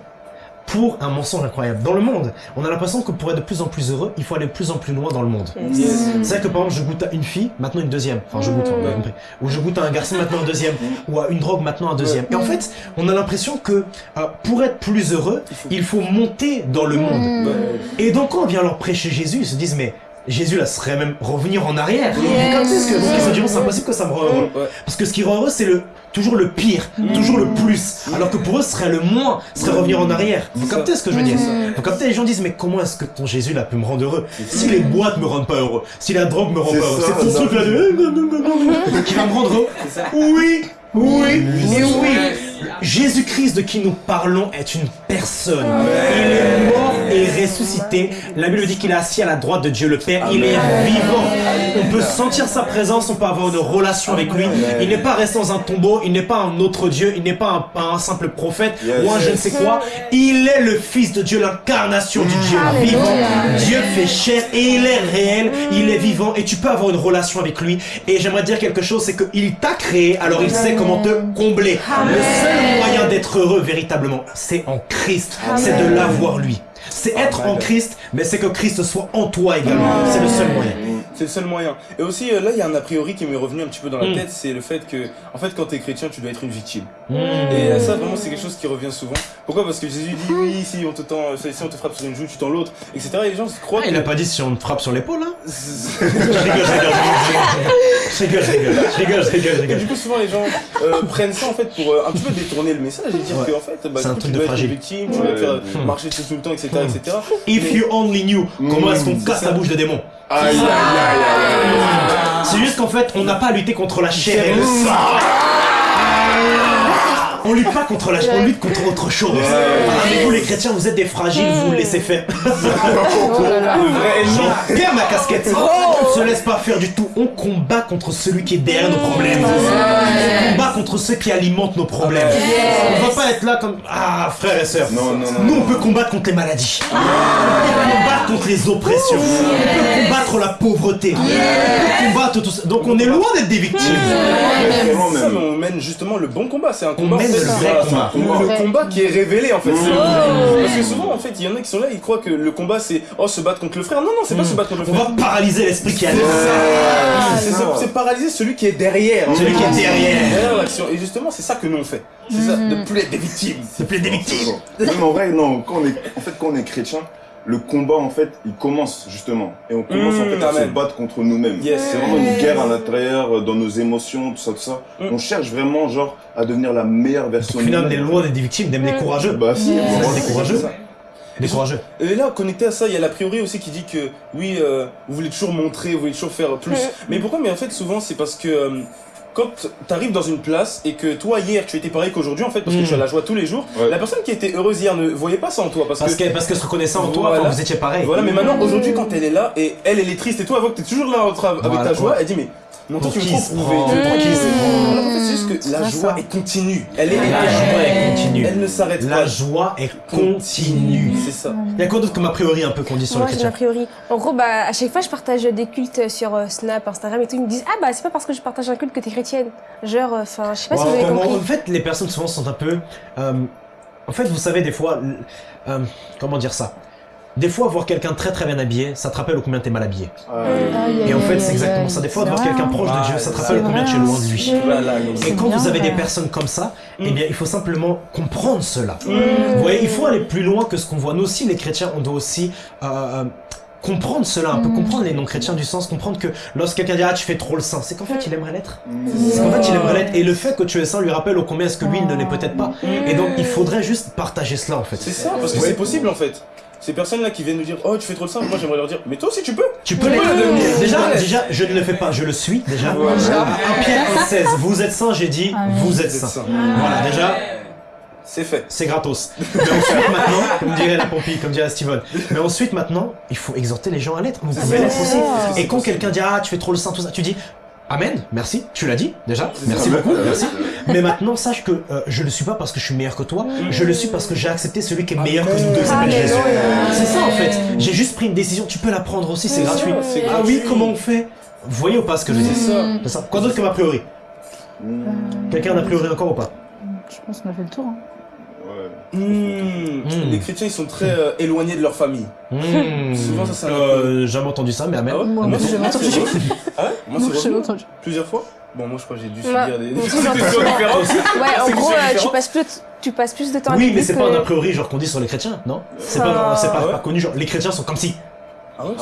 pour un mensonge incroyable, dans le monde, on a l'impression que pour être de plus en plus heureux, il faut aller de plus en plus loin dans le monde. Yes. C'est vrai que par exemple, je goûte à une fille, maintenant une deuxième. Enfin, je goûte, vous avez compris. Ou je goûte à un garçon, maintenant un deuxième. Ou à une drogue, maintenant un deuxième. Et en fait, on a l'impression que euh, pour être plus heureux, il faut monter dans le monde. Et donc quand on vient leur prêcher Jésus, ils se disent mais Jésus là serait même revenir en arrière. Comme c'est ce que c'est impossible que ça me rend heureux. Ouais. Parce que ce qui rend heureux c'est le toujours le pire, toujours le plus. Alors que pour eux ce serait le moins, ce serait revenir en arrière. Vous captez ce que je veux dire? Vous captez? Les gens disent mais comment est-ce que ton Jésus là peut me rendre heureux? Si les boîtes me rendent pas heureux, si la drogue me rend pas heureux, c'est ton truc là de eh, qui va me rendre heureux. Oui, oui, et oui. Jésus-Christ de qui nous parlons est une personne. Il est mort ressuscité. La Bible dit qu'il est assis à la droite de Dieu le Père. Il est vivant. On peut sentir sa présence, on peut avoir une relation avec lui. Il n'est pas resté dans un tombeau, il n'est pas un autre Dieu, il n'est pas un, un simple prophète Yes. ou un je ne sais quoi. Il est le Fils de Dieu, l'incarnation du Dieu Alléluia. vivant. Dieu fait chair et il est réel, il est vivant et tu peux avoir une relation avec lui. Et j'aimerais dire quelque chose, c'est qu'il t'a créé, alors il sait comment te combler. Le seul moyen d'être heureux véritablement, c'est en Christ, c'est de l'avoir lui. C'est être en Christ, mais c'est que Christ soit en toi également. C'est le seul moyen. C'est le seul moyen. Et aussi, euh, là, il y a un a priori qui m'est revenu un petit peu dans la Mm. tête, c'est le fait que, en fait, quand t'es chrétien, tu dois être une victime. Mm. Et euh, ça, vraiment, c'est quelque chose qui revient souvent. Pourquoi? Parce que Jésus dit, oui, si on te, tend, si on te frappe sur une joue, tu tends l'autre, etc. Et les gens croient Ah, que... il a pas dit si on te frappe sur l'épaule, hein Je rigole, je rigole, je rigole, je rigole, je rigole, je rigole, je Et du coup, souvent, les gens euh, prennent ça, en fait, pour euh, un petit peu détourner le message et dire Ouais. qu'en fait, bah, C'est un du coup, truc tu de dois être une victime, tu dois faire marcher tout le temps, etc., etc. If you only knew comment est-ce qu'on casse la bouche de démons. Aïe, aïe, aïe, aïe, aïe. C'est juste qu'en fait, on n'a pas à lutter contre la chair et le sang. On lutte pas contre la chair, on lutte contre autre chose. Vous les chrétiens, vous êtes des fragiles, vous vous laissez faire. Oh. J'en perds ma casquette. On ne se laisse pas faire du tout. On combat contre celui qui est derrière nos problèmes. On combat contre ceux qui alimentent nos problèmes. On être là comme ah frères et sœurs. Non, non, non, Nous on non. peut combattre contre les maladies. On peut combattre contre les oppressions. On peut combattre la pauvreté. On peut combattre tout ça. Donc on est loin d'être des victimes. On mène justement le bon combat. C'est un On combat. le combat. qui est révélé en fait. C'est- Parce que souvent en fait, il y en a qui sont là, ils croient que le combat c'est oh se battre contre le frère. Non non, c'est pas se battre contre le On frère. va paralyser l'esprit qui a C'est c'est paralyser celui qui est derrière. Celui qui est derrière. Derrière l'action. Et justement, c'est ça que nous on fait. C'est ça, de plus être des victimes. C'est plus des victimes. Même en vrai, non, quand on est, en fait, quand on est chrétien, le combat, en fait, il commence, justement. Et on commence, en Mmh, fait, à se battre contre nous-mêmes. Yes. C'est vraiment une guerre à l'intérieur, euh, dans nos émotions, tout ça, tout ça. Mmh. On cherche vraiment, genre, à devenir la meilleure version Au final, on est nous-mêmes. loin d'être des victimes, d'être des courageux. Bah, si, On vraiment, est des courageux. ça. Des courageux. Et là, connecté à ça, il y a la priori aussi qui dit que oui, euh, vous voulez toujours montrer, vous voulez toujours faire plus. Mais pourquoi? Mais en fait, souvent, c'est parce que euh, quand t'arrives dans une place et que toi, hier, tu étais pareil qu'aujourd'hui, en fait, parce que tu as la joie tous les jours, Ouais. la personne qui était heureuse hier ne voyait pas ça en toi. Parce, Parce que. parce qu'elle se reconnaissait en toi Voilà. quand vous étiez pareil. Voilà, mais maintenant, aujourd'hui, quand elle est là et elle, elle est triste et toi, elle voit que t'es toujours là en train- avec Voilà, ta joie, ouais. elle dit, mais non, toi, tu me tu. En fait, c'est juste que la joie ça. est continue. Elle est La joie est continue. Elle ne s'arrête La pas. joie est continue. C'est ça. Il y a quoi d'autre comme a priori un peu qu'on dit sur Moi, le a priori. En gros, bah, à chaque fois, je partage des cultes sur euh, Snap, Instagram et tout. Ils me disent, ah bah, c'est pas parce que je partage un culte que t'es chrétienne. Genre, enfin, je sais pas si vous avez compris. En fait, les personnes souvent sont un peu. euh, en fait, vous savez, des fois. euh, comment dire ça? Des fois, voir quelqu'un très très bien habillé, ça te rappelle combien t'es mal habillé. Ah, Et en fait, c'est exactement ça. Des fois, voir quelqu'un proche de Dieu, ça te rappelle vrai, combien tu es loin de lui. Et quand vous avez des personnes comme ça, eh Mm. bien, il faut simplement comprendre cela. Vous voyez, il faut aller plus loin que ce qu'on voit. Nous aussi, les chrétiens, on doit aussi euh, euh, comprendre cela, un peu Mm. comprendre les non-chrétiens du sens, comprendre que lorsque quelqu'un dit ah tu fais trop le saint, c'est qu'en fait il aimerait l'être. mm. C'est qu'en fait il aimerait l'être. Et le fait que tu es saint lui rappelle au combien est-ce que lui il ne l'est peut-être pas. Et donc il faudrait juste partager cela en fait. C'est ça, parce que c'est possible en fait. Ces personnes-là qui viennent nous dire Oh, tu fais trop le simple, moi j'aimerais leur dire Mais toi aussi tu peux Tu peux Tu l'être. peux le devenir. Déjà, déjà, je ne le fais pas, je le suis déjà. Voilà. Déjà. 1 Pierre 1,16, vous êtes saint, j'ai dit, Ah vous êtes saint. Voilà, déjà, C'est fait. c'est gratos. Mais ensuite, maintenant, comme dirait la Pompille, comme dirait Steven, mais ensuite, maintenant, il faut exhorter les gens à l'être. Vous pouvez l'être aussi. Et quand quelqu'un dit, ah, tu fais trop le saint, tout ça, tu dis, Amen, merci, tu l'as dit déjà, merci ça. beaucoup, merci. Mais maintenant, sache que euh, je le suis pas parce que je suis meilleur que toi, je le suis parce que j'ai accepté celui qui est meilleur que nous deux, s'appelle. Jésus. C'est ça en fait, j'ai juste pris une décision, tu peux la prendre aussi, c'est gratuit. Ah oui, comment on fait? Vous voyez ou pas ce que je dis? C'est ça. Quoi d'autre comme a priori? Mm. Quelqu'un a priori encore ou pas? Je pense qu'on a fait le tour. hein. Mmh. Mm. Les chrétiens ils sont très euh, éloignés de leur famille. Hmm. Souvent, ça, c'est un Euh, jamais entendu ça, mais amen. Ah ouais Moi, j'ai jamais entendu. Ah ouais Moi c'est plusieurs fois Bon, moi je crois que j'ai dû Ouais. subir des, des différentes. Ouais, en gros, euh, tu passes plus, tu passes plus de temps à Oui, mais c'est que- pas un a priori genre qu'on dit sur les chrétiens, non C'est pas, Ah. c'est pas, Ouais. pas connu, genre les chrétiens sont comme si. Ah ouais,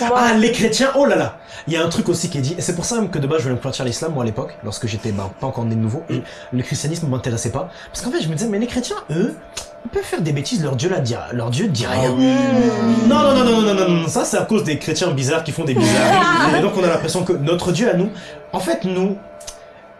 Ah. Ah, les chrétiens, oh là là Il y a un truc aussi qui est dit, et c'est pour ça même que de base je voulais me convertir à l'islam, moi à l'époque, lorsque j'étais bah, pas encore né de nouveau, et le christianisme m'intéressait pas. Parce qu'en fait, je me disais, mais les chrétiens, eux, ils peuvent faire des bêtises, leur Dieu, la dit, leur Dieu dit rien. Ah oui. Non, non, non, non, non, non, non, ça c'est à cause des chrétiens bizarres qui font des bizarres. et donc on a l'impression que notre Dieu à nous, en fait, nous,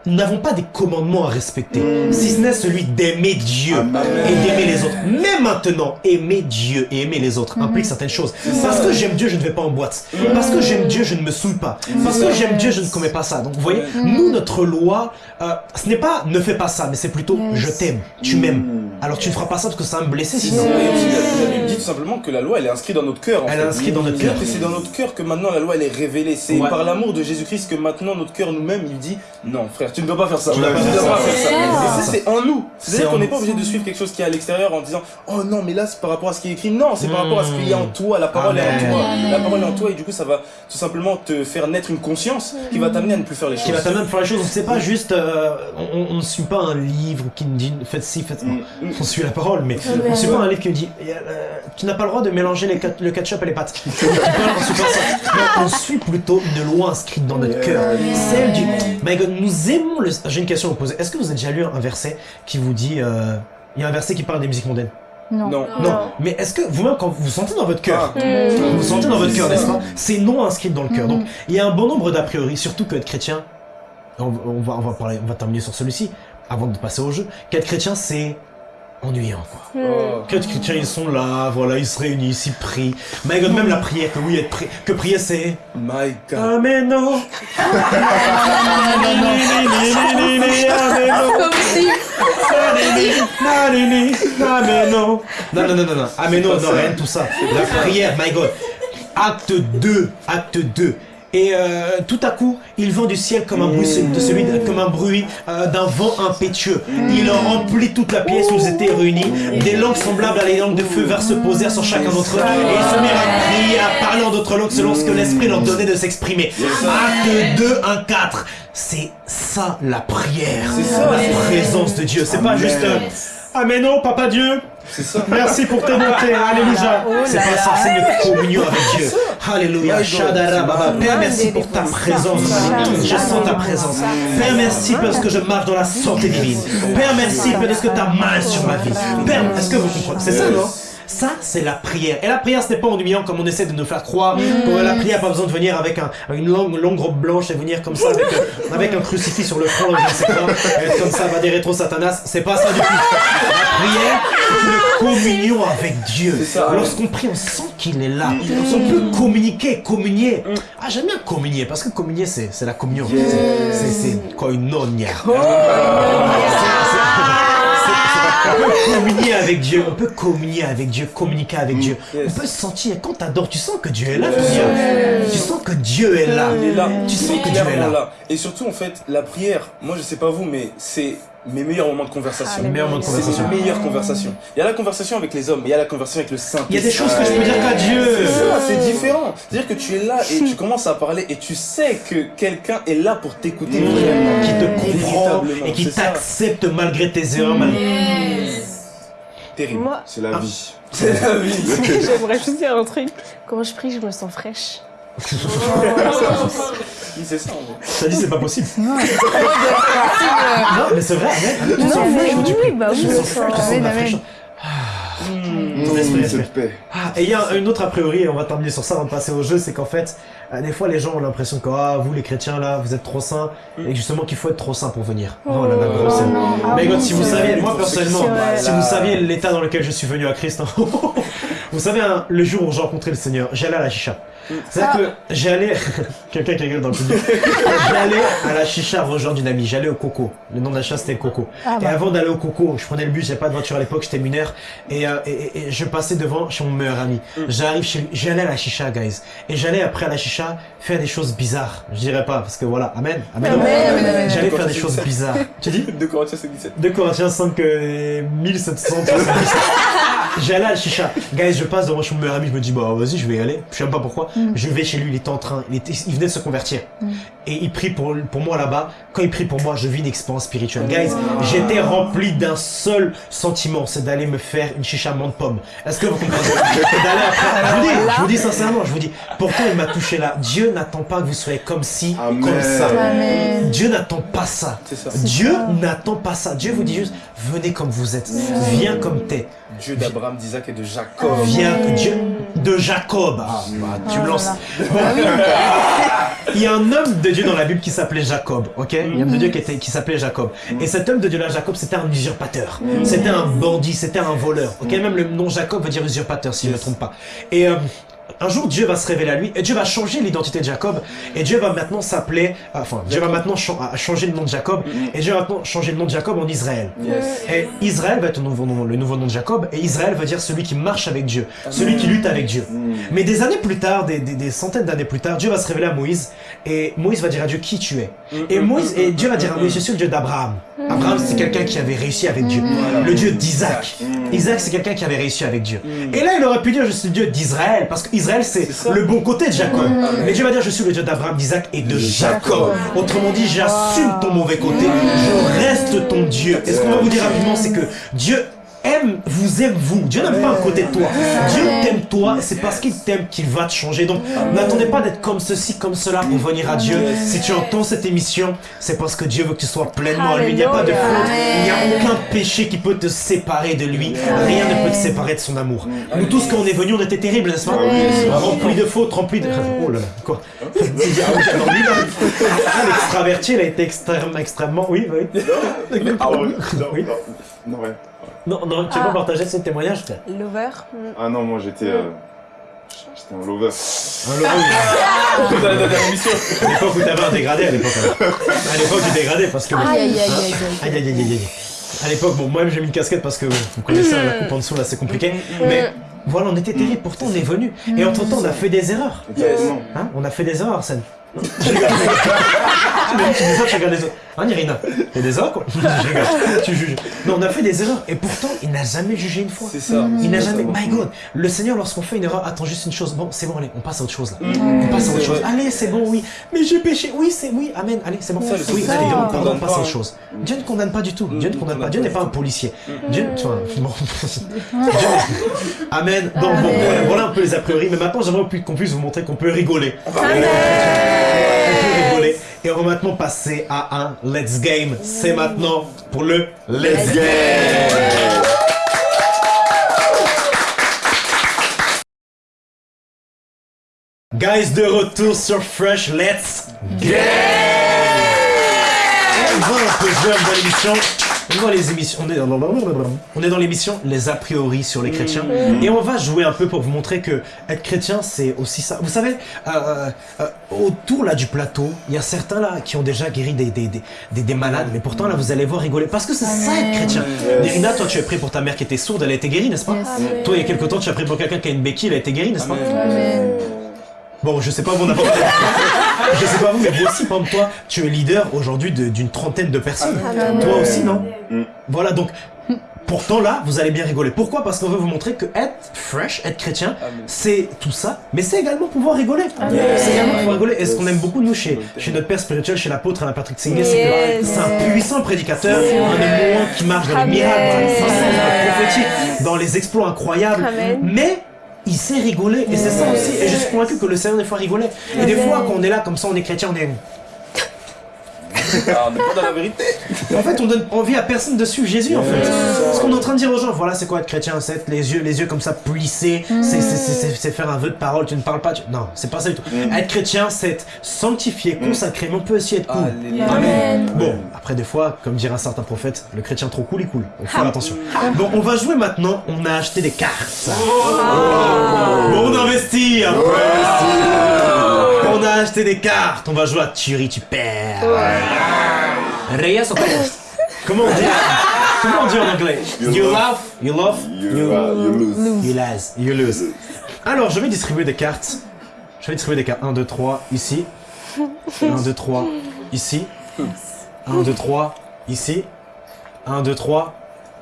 nous n'avons pas des commandements à respecter, si ce n'est celui d'aimer Dieu Amen. et d'aimer les autres. Mais maintenant, aimer Dieu et aimer les autres implique certaines choses. Parce que j'aime Dieu, je ne vais pas en boîte. Parce que j'aime Dieu, je ne me souille pas. Parce que j'aime Dieu, je ne commets pas ça. Donc vous voyez, nous, notre loi, euh, ce n'est pas ne fais pas ça, mais c'est plutôt Yes. je t'aime, tu m'aimes. Mm. Alors tu ne feras pas ça parce que ça va me blesser sinon. ça. Et aussi, la, la Bible dit tout simplement que la loi, elle est inscrite dans notre cœur. en Elle fait. est inscrite dans notre cœur. C'est dans notre cœur que maintenant la loi, elle est révélée. C'est Ouais. par l'amour de Jésus-Christ que maintenant notre cœur nous-mêmes, il dit Non, frère, tu ne dois pas faire ça. Tu dois pas ne faire dois pas ça. faire ça. Et ça, c'est en nous. C'est C'est-à-dire qu'on n'est pas obligé de suivre quelque chose qui est à l'extérieur en disant Oh non, mais là, c'est par rapport à ce qui est écrit. Non, c'est par rapport à ce qu'il y a en toi. La parole est en Amen. toi. La parole est en toi. Et du coup, ça va tout simplement te faire naître une conscience qui va t'amener à ne plus faire les choses. qui va t'amener à faire les choses. Donc c'est pas juste, euh, on, ne suit pas un livre qui nous dit faites ci, faites ça. Mm. On suit la parole, mais on suit pas un livre qui nous dit euh, tu n'as pas le droit de mélanger le ketchup et les pâtes. On suit plutôt une loi inscrite dans notre cœur. Celle du My God, nous le. J'ai une question à vous poser. Est-ce que vous avez déjà lu un verset qui vous dit euh, il y a un verset qui parle des musiques mondaines Non. Non. Non. Mais est-ce que vous-même, quand vous sentez dans votre cœur, Ah. vous vous sentez dans votre cœur, C'est n'est-ce ça. pas C'est non inscrit dans le cœur. Donc, il y a un bon nombre d'a priori, surtout que être chrétien, on, on va, on va parler, on va terminer sur celui-ci, avant de passer au jeu, qu'être chrétien, c'est ennuyant, quoi. Oh. Que les chrétiens, ils sont là, voilà, ils se réunissent, ils prient. My God, même la prière, que oui, être pri- que prier, c'est... My God. Amen, non. Non. Non, non, non, non, non. Amen, non, non, rien de tout ça. La prière, my God. Acte 2, acte 2. Et euh, tout à coup, il vent du ciel comme un bruit, de comme un bruit euh, d'un vent impétueux. Il en remplit toute la pièce où ils étaient réunis. Des langues semblables à des langues de feu vinrent se poser sur chacun d'entre eux. Et ils se mirent à prier, à parler en d'autres langues selon ce que l'Esprit leur donnait de s'exprimer. Acte 2, 1, 4. C'est ça la prière. C'est ça. La présence de Dieu. C'est pas juste... euh, Amen, non, Papa Dieu. C'est ça. Merci pour tes bontés, Alléluia. C'est pas censé une communion avec Dieu. Alléluia. Shadara, Baba. Père, merci pour ta présence. Je sens ta présence. Père, merci parce que je marche dans la santé divine. Père, merci parce que ta main est sur ma vie? Père, est-ce que vous comprenez? C'est ça, non? Ça, c'est la prière. Et la prière, ce n'est pas ennuyant comme on essaie de nous faire croire. Que la prière n'a pas besoin de venir avec un- une longue, longue robe blanche et venir comme ça avec, euh, avec un crucifix sur le front, je ne sais pas, et être comme ça, va des rétro satanas. C'est pas ça du tout. La prière, c'est une communion avec Dieu. Lorsqu'on prie, on sent qu'il est là. On peut communiquer, communier. Ah, j'aime bien communier parce que communier, c'est la communion. C'est- quoi une nonia. On peut communier avec Dieu, on peut communier avec Dieu, communiquer avec Dieu. Yes. On peut se sentir, quand t'adores, tu sens que Dieu est là. Tu sens que Dieu est là. Il est là. Tu sens que Dieu est là. Et surtout, en fait, la prière, moi je sais pas vous, mais c'est mes meilleurs moments de conversation. Les meilleurs moments de C'est conversation. mes meilleures conversations. Il y a la conversation avec les hommes, mais il y a la conversation avec le Saint. Il y a des choses que je peux dire qu'à Dieu. C'est ça, c'est différent. C'est-à-dire que tu es là et tu commences à parler et tu sais que quelqu'un est là pour t'écouter vraiment. Qui te comprend et qui t'accepte malgré tes erreurs. malgré- Terrible. Moi, C'est la vie. C'est la vie. j'aimerais juste dire un truc. Quand je prie, je me sens fraîche. C'est ça. en vrai. Ça dit c'est pas possible. Non. Mais c'est vrai. Tu sens Non, mais fraîche tu pries. bah oui, sens fraîche, tu sens- sens la fraîcheur. Respire. paix. Ah, et il y a une autre a priori, et on va terminer sur ça avant de passer au jeu, c'est qu'en fait, euh, des fois les gens ont l'impression que ah, vous les chrétiens là, vous êtes trop saints, et justement qu'il faut être trop saint pour venir. Oh là là, gros, c'est- Ah Mais oui, God, si vous saviez, moi personnellement, si vous saviez l'état dans lequel je suis venu à Christ, hein, vous savez, hein, le jour où j'ai rencontré le Seigneur, j'allais à la chicha. C'est-à-dire que j'allais, quelqu'un qui rigole dans le public, j'allais à la chicha rejoindre une amie, j'allais au Coco. Le nom de la chasse c'était Coco. Ah Et bah. avant d'aller au Coco, je prenais le bus, j'avais pas de voiture à l'époque, j'étais mineur, et, euh, et, et- et je passais devant chez mon meilleur ami. J'arrive chez lui, j'allais à la chicha, guys. Et j'allais après à la chicha faire des choses bizarres. Je dirais pas, parce que voilà, amen, amen. Amen, amen, amen. J'allais faire des choses bizarres. Tu dis De Corinthiens 17. 2 Corinthiens 5, euh, 1777. J'allais à la chicha. Guys, je passe devant chez mon meilleur ami, je me dis, bah vas-y, je vais y aller. Je sais même pas pourquoi. Je vais chez lui, il était en train, il, était, il venait de se convertir. Et il prie pour, pour moi là-bas. Quand il prie pour moi, je vis une expérience spirituelle. Guys, j'étais rempli d'un seul sentiment, c'est d'aller me faire une chicha menthe pomme. Est-ce que vous comprenez? D'aller après. Je vous dis, je vous dis sincèrement, je vous dis, pourtant il m'a touché là? Dieu n'attend pas que vous soyez comme ci, Amen. comme ça. Amen. Dieu n'attend pas ça. Dieu n'attend pas ça. Dieu vous dit juste, venez comme vous êtes. Viens comme t'es. Dieu d'Abraham, d'Isaac et de Jacob. Viens que Dieu de Jacob. Ah, bah, tu me lances. Bon. Il y a un homme de Dieu dans la Bible qui s'appelait Jacob, ok? Il y a un homme de Dieu qui, était- qui s'appelait Jacob. Et cet homme de Dieu là, Jacob, c'était un usurpateur. C'était un bandit, c'était un voleur. Ok? Même le nom Jacob veut dire usurpateur, si je ne me trompe pas. Et euh, un jour, Dieu va se révéler à lui et Dieu va changer l'identité de Jacob. Et Dieu va maintenant s'appeler, enfin, Dieu va maintenant à- changer le nom de Jacob. Et Dieu va maintenant changer le nom de Jacob en Israël. Yes. Et Israël va être le nouveau nom, le nouveau nom de Jacob, et Israël veut dire celui qui marche avec Dieu, celui qui lutte avec Dieu. Mais des années plus tard, des, des- des centaines d'années plus tard, Dieu va se révéler à Moïse, et Moïse va dire à Dieu qui tu es? Et Moïse, et Dieu va dire à Moïse, je suis le Dieu d'Abraham. Abraham, c'est quelqu'un qui avait réussi avec Dieu. Le Dieu d'Isaac. Isaac, c'est quelqu'un qui avait réussi avec Dieu. Et là, il aurait pu dire, je suis le Dieu d'Israël, parce qu'Israël, c'est C'est le bon côté de Jacob. Mais Dieu va dire, je suis le Dieu d'Abraham, d'Isaac et de Jacob. Autrement dit, j'assume ton mauvais côté, je reste ton Dieu. Et ce qu'on va vous dire rapidement, c'est que Dieu aime, vous aime vous. Dieu n'aime pas un côté de toi. Dieu t'aime toi, et c'est parce qu'il t'aime qu'il va te changer. Donc, n'attendez pas d'être comme ceci, comme cela pour venir à Dieu. Si tu entends cette émission, c'est parce que Dieu veut que tu sois pleinement à lui. Il n'y a pas de faute, il n'y a aucun péché qui peut te séparer de lui. Rien ne peut te séparer de son amour. Nous tous, quand on est venus, on était terribles, n'est-ce pas? Remplis de fautes, remplis de... Oh là là, quoi? Ah. Ah, l'extraverti, il a été extrêmement, extrêmement... Oui, oui. Ah ouais, non, Oui. non, non, ouais. Non, non, tu peux Ah. partager ce témoignage, frère Lover. Ah non, moi j'étais. euh, J'étais un lover. Un Laurent, Dans la dernière émission. À l'époque où t'avais un dégradé, à l'époque. À l'époque du dégradé, parce que. Aïe, aïe, aïe, aïe, aïe. Aïe, aïe, aïe, aïe, aïe. À l'époque, bon, moi-même j'ai mis une casquette parce que vous connaissez hein, la coupe en dessous là, c'est compliqué. Mais voilà, on était terribles, pourtant on est venus. Et entre temps, on a fait des erreurs. Exactement. Hein on a fait des erreurs, Arsène. Je rigole. tu dis ça, tu regardes les autres. Hein, Irina Fais des erreurs, quoi Je rigole. Tu juges. Non, on a fait des erreurs. Et pourtant, il n'a jamais jugé une fois. C'est ça. Il n'a jamais. My God, le Seigneur, lorsqu'on fait une erreur, attend juste une chose. Bon, c'est bon, allez, on passe à autre chose là. On passe à autre chose. vrai. Allez, c'est bon, oui. Mais j'ai péché. Oui, c'est oui. Amen. Allez, c'est bon. Ça, le oui, Seigneur allez, condamne on passe à autre hein. chose. Dieu ne condamne pas du tout. Mm, Dieu ne il condamne pas. Dieu n'est pas un policier. Dieu, tu vois, bon. Dieu- Amen. Donc, bon, voilà, un peu les a priori. Mais maintenant, j'aimerais qu'on puisse vous montrer qu'on peut rigoler. On peut rigoler. Et on va maintenant passer à un Let's Game. C'est maintenant pour le Let's Game. Guys, de retour sur Fresh Let's Game. On va un peu jeune dans l'émission. On est dans les émissions. On est, on est dans l'émission Les a priori sur les chrétiens. Et on va jouer un peu pour vous montrer que être chrétien, c'est aussi ça. Vous savez, euh, euh, autour là du plateau, il y a certains là qui ont déjà guéri des, des, des, des, des malades. Mais pourtant là, vous allez voir rigoler. Parce que c'est ça être chrétien. Nérina, toi, tu as pris pour ta mère qui était sourde, elle a été guérie, n'est-ce pas? Yes. Toi, il y a quelque temps, tu as pris pour quelqu'un qui a une béquille, elle a été guérie, n'est-ce pas? Amen. Bon, je sais pas vous, on a pas Je sais pas vous, mais vous aussi, par exemple, toi, tu es leader aujourd'hui de- d'une trentaine de personnes. Amen. Toi aussi, non Mm. Voilà, donc, pourtant là, vous allez bien rigoler. Pourquoi? Parce qu'on veut vous montrer que être fresh, être chrétien, Amen. c'est tout ça, mais c'est également pouvoir rigoler. C'est également pouvoir rigoler. Et ce qu'on aime beaucoup, nous, chez, chez notre père spirituel, chez l'apôtre Alain Patrick Singé, c'est que c'est un puissant prédicateur, un homme qui marche dans les miracles, dans les puissances, dans les exploits incroyables. Amen. Mais il sait rigoler, et c'est ça aussi. Et je suis convaincu que le Seigneur, des fois, rigolait. Et des fois, quand on est là, comme ça, on est chrétien, on est. Ah, on n'est pas dans la vérité. En fait, on donne envie à personne de suivre Jésus, en fait. Ce qu'on est en train de dire aux gens, voilà, c'est quoi être chrétien C'est être les yeux, les yeux comme ça plissés, c'est- faire un vœu de parole, tu ne parles pas. tu- Non, c'est pas ça du tout. Être chrétien, c'est être sanctifié, consacré, mais on peut aussi être cool. Alléluia. Amen. Bon, après des fois, comme dirait un certain prophète, le chrétien trop cool, il cool. Donc faire attention. Bon, on va jouer maintenant. On a acheté des cartes. Bon, on investit après. On a acheté des cartes. On va jouer à Thierry, tu perds. Reyes Perez Comment on dit Comment on dit en anglais? You love, you love, You, you, uh, you lose. you lose, you lose. Alors, je vais distribuer des cartes. Je vais distribuer des cartes. 1, 2, 3, ici. 1, 2, 3, ici. 1, 2, 3, ici. 1, 2, 3,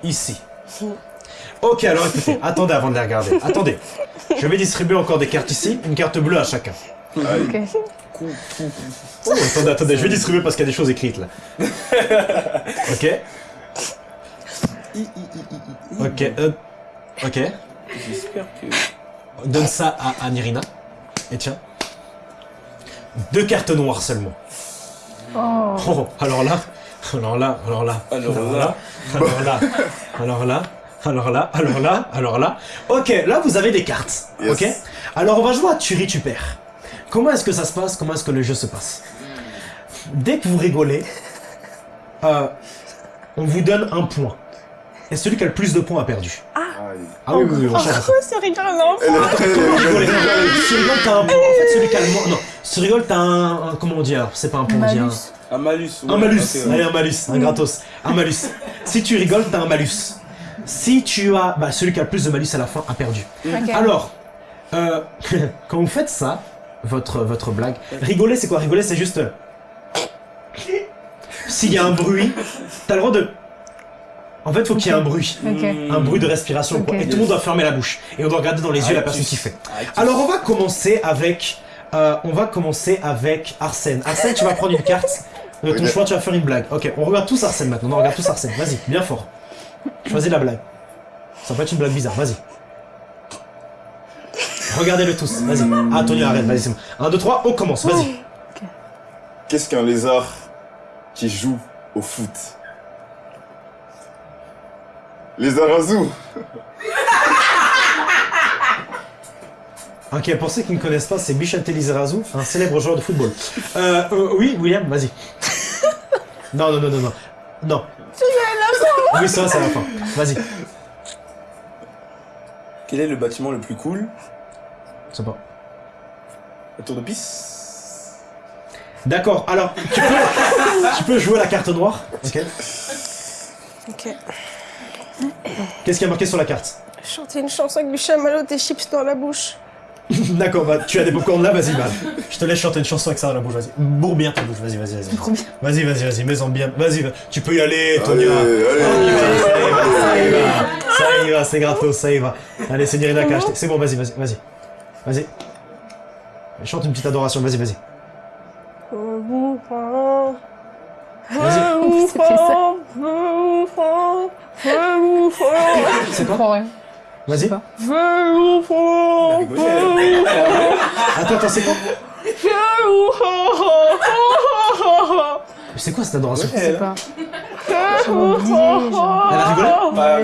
ici. Ok, alors écoutez, attendez avant de les regarder. Attendez. Je vais distribuer encore des cartes ici, une carte bleue à chacun. Ok. Oh, attendez, attendez, je vais distribuer parce qu'il y a des choses écrites là. Ok. Ok, euh, ok. J'espère que. Donne ça à, à Nirina. Et tiens. Deux cartes noires seulement. Oh. Oh, alors là, alors là, alors là, Alors alors là. là, alors là, alors là, alors là, alors là, alors là. Ok, là vous avez des cartes. Yes. Ok? Alors on va jouer à tu perds. Comment est-ce que ça se passe? Comment est-ce que le jeu se passe? Dès que vous rigolez, euh, on vous donne un point. Et celui qui a le plus de points a perdu. Aïe. Ah oui, oui, oui, on change ça. Comment rigoler rigole. Si tu rigoles, t'as un... En fait, celui qui a le moins... Non, si tu rigoles, t'as un... un- Comment on dit alors C'est pas un point, on dit un... Malus. Un malus. Un ouais, malus, ok, ouais. allez un malus, un gratos, un malus. Si tu rigoles, t'as un malus. Si tu as, bah celui qui a le plus de malus à la fin a perdu. Alors, euh, quand vous faites ça, votre votre blague, rigoler c'est quoi? Rigoler c'est juste, euh, s'il y a un bruit, t'as le droit de, en fait faut qu'il y ait un bruit, un bruit de respiration quoi. Et tout le monde doit fermer la bouche et on doit regarder dans les yeux la personne qui fait. Alors on va commencer avec, euh, on va commencer avec Arsène. Arsène, tu vas prendre une carte. De ton Oui, choix, tu vas faire une blague. Ok, on regarde tous Arsène maintenant. On regarde tous Arsène. Vas-y, bien fort. Choisis la blague. Ça peut être une blague bizarre, vas-y. Regardez-le tous, vas-y. Ah, Tony, arrête, vas-y, c'est bon. 1, 2, 3, on commence, vas-y. Qu'est-ce qu'un lézard qui joue au foot? Lézard azou Ok, pour ceux qui ne connaissent pas, c'est Bichente Lizarazu, un célèbre joueur de football. Euh, euh, oui, William, vas-y. Non, non, non, non, non. Non. Oui, ça, c'est à la fin. Vas-y. Quel est le bâtiment le plus cool? C'est pas. La tour de pisse D'accord, alors, tu peux, tu peux jouer la carte noire. Ok. Ok. Qu'est-ce qui a marqué sur la carte? Chanter une chanson avec du chamallow, des chips dans la bouche. D'accord, bah, tu as des popcorn là, vas-y, bah. Je te laisse chanter une chanson avec ça dans la bouche, vas-y. Bourre bien ta bouche, vas-y, vas-y, vas-y. Trop bien. Vas-y, vas-y, vas-y, mets-en bien. Vas-y, va- tu peux y aller, Tonia. Allez, allez. Y va, ça y va. Ça y va, c'est gratos, ça y va. Allez, c'est Nirina qui a acheté. C'est bon, vas-y, vas-y, vas-y. Vas-y. Chante une petite adoration, vas-y, vas-y. Vas-y. C'est quoi. Vas-y. pas. Attends, attends, c'est quoi C'est quoi cette adoration? Je sais pas. J'ai oublié. genre. Elle a rigolé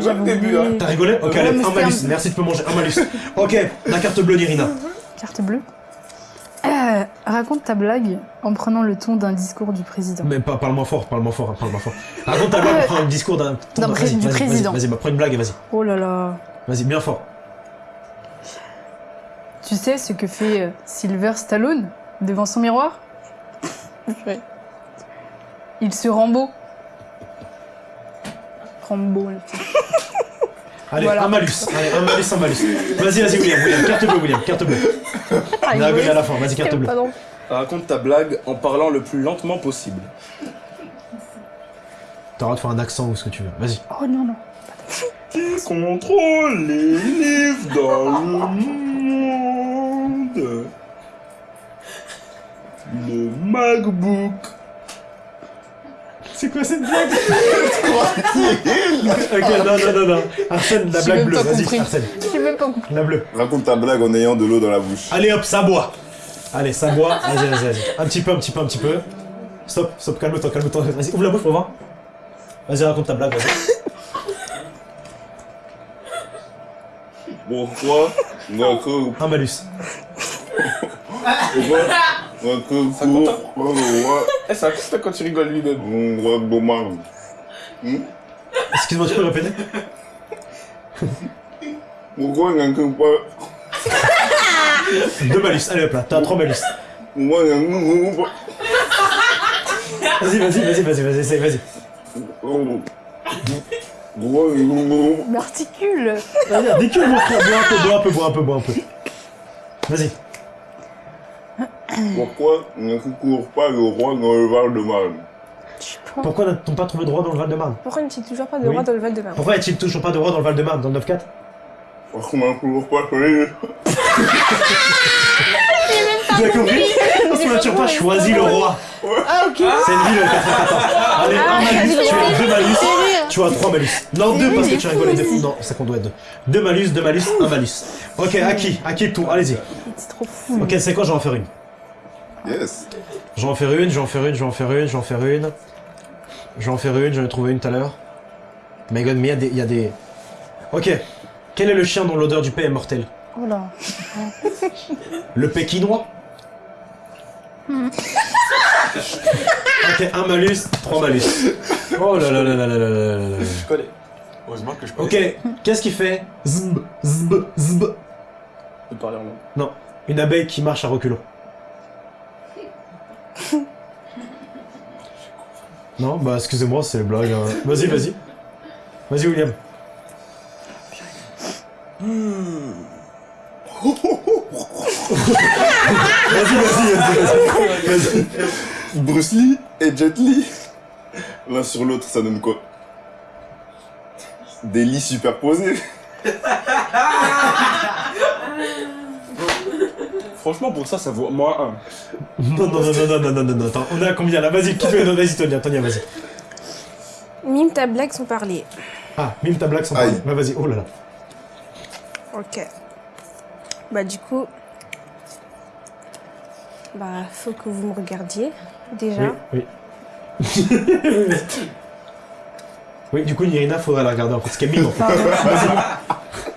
Ah, au début, hein. T'as rigolé Ok, Ouais, allez, un malus. Merci, tu peux manger un malus. Ok, la carte bleue, Nirina. Carte bleue. Euh, raconte ta blague en prenant le ton d'un discours du président. Mais pas, parle-moi fort, parle-moi fort, hein, parle-moi fort. Raconte ta blague, prends un discours d'un... D'un pré- vas-y, du président. Vas-y, vas-y, bah, prends une blague et vas-y. Oh là là. Vas-y, bien fort. Tu sais ce que fait euh, Sylver Stallone devant son miroir? Il se rend beau. Rambo. Allez, Voilà. un malus. Allez, un malus, un malus. Vas-y, vas-y, William, William. Carte bleue, William, carte bleue. On a à la fin, vas-y, carte bleue. Pardon. Raconte ta blague en parlant le plus lentement possible. T'as le droit de faire un accent ou ce que tu veux. Vas-y. Oh non, non. Qui contrôle les livres dans le monde Le MacBook. C'est quoi cette blague Ok, non, non, non, non. Arsène, la blague bleue, vas-y. Arsène. J'ai même pas compris. La bleue. Raconte ta blague en ayant de l'eau dans la bouche. Allez hop, ça boit. Allez, ça boit. Vas-y, vas-y, vas-y. Un petit peu, un petit peu, un petit peu. Stop, stop, calme-toi, calme-toi. Vas-y, ouvre la bouche pour voir. Vas-y, raconte ta blague, vas-y. Pourquoi on que Un malus. Ça compte, ça coûte quand tu rigoles lui-même. Excuse-moi, tu peux répéter Pourquoi on que pas Deux malus. Allez hop là, t'as trois malus. Vas-y, vas-y, vas-y, vas-y, vas-y, essaye, vas-y. M'articule. Vas-y, décule mon frère, bois un peu, bois un peu, bois un peu, bois un peu. Vas-y. Pourquoi ne court pas le roi dans le Val-de-Marne. Pourquoi n'a-t-on pas trouvé de roi dans le Val-de-Marne Pourquoi n'est-il toujours pas de roi dans le Val-de-Marne Pourquoi y a-t-il toujours pas de roi dans le Val-de-Marne, dans le 9-4 Parce qu'on n'a toujours pas choisi. Tu as compris Parce qu'on n'a toujours pas choisi le roi. Ah, ok. C'est une ville au 94. Allez, un malus, tu as deux malus, tu as trois malus. Non, deux parce que tu as rigolé deux. Non, ça qu'on doit être deux. Deux malus, deux malus, un malus. Ok, à qui? À qui le tour? Allez-y. C'est trop fou. Ok, c'est quoi? Je vais en faire une. Yes. Je vais en faire une, je vais en faire une, je vais en faire une, je vais en faire une. Je vais en faire une, j'en ai trouvé une tout à l'heure. My god, mais il y a des- il y a des... Ok. Quel est le chien dont l'odeur du paix est mortelle Oh là. Le pékinois Ok, un malus, trois malus. Oh là là là là là là là là là. Je connais. Heureusement que je connais. Ok, qu'est-ce qui fait zb, zb, zb De parler en langue. Non, une abeille qui marche à reculons. Non, bah excusez-moi, c'est les blagues. hein. Vas-y, vas-y. Vas-y, William. Vas-y, vas-y, vas-y, vas-y. Bruce Lee et Jet Li. L'un sur l'autre, ça donne quoi? Des lits superposés. Franchement, pour ça, ça vaut moins 1. Non, non, non, non, non, non, non, non, attends, on est à combien là? Vas-y, qui veut? Vas-y, Tonya, Tonya, vas-y. Mime ta blague sans parler. Ah, mime ta blague sans parler. Bah, vas-y, oh là là. Ok. Bah, du coup. Bah, faut que vous me regardiez, déjà. Oui, oui. oui, du coup, Nirina, faudrait la regarder parce qu'elle mime en fait.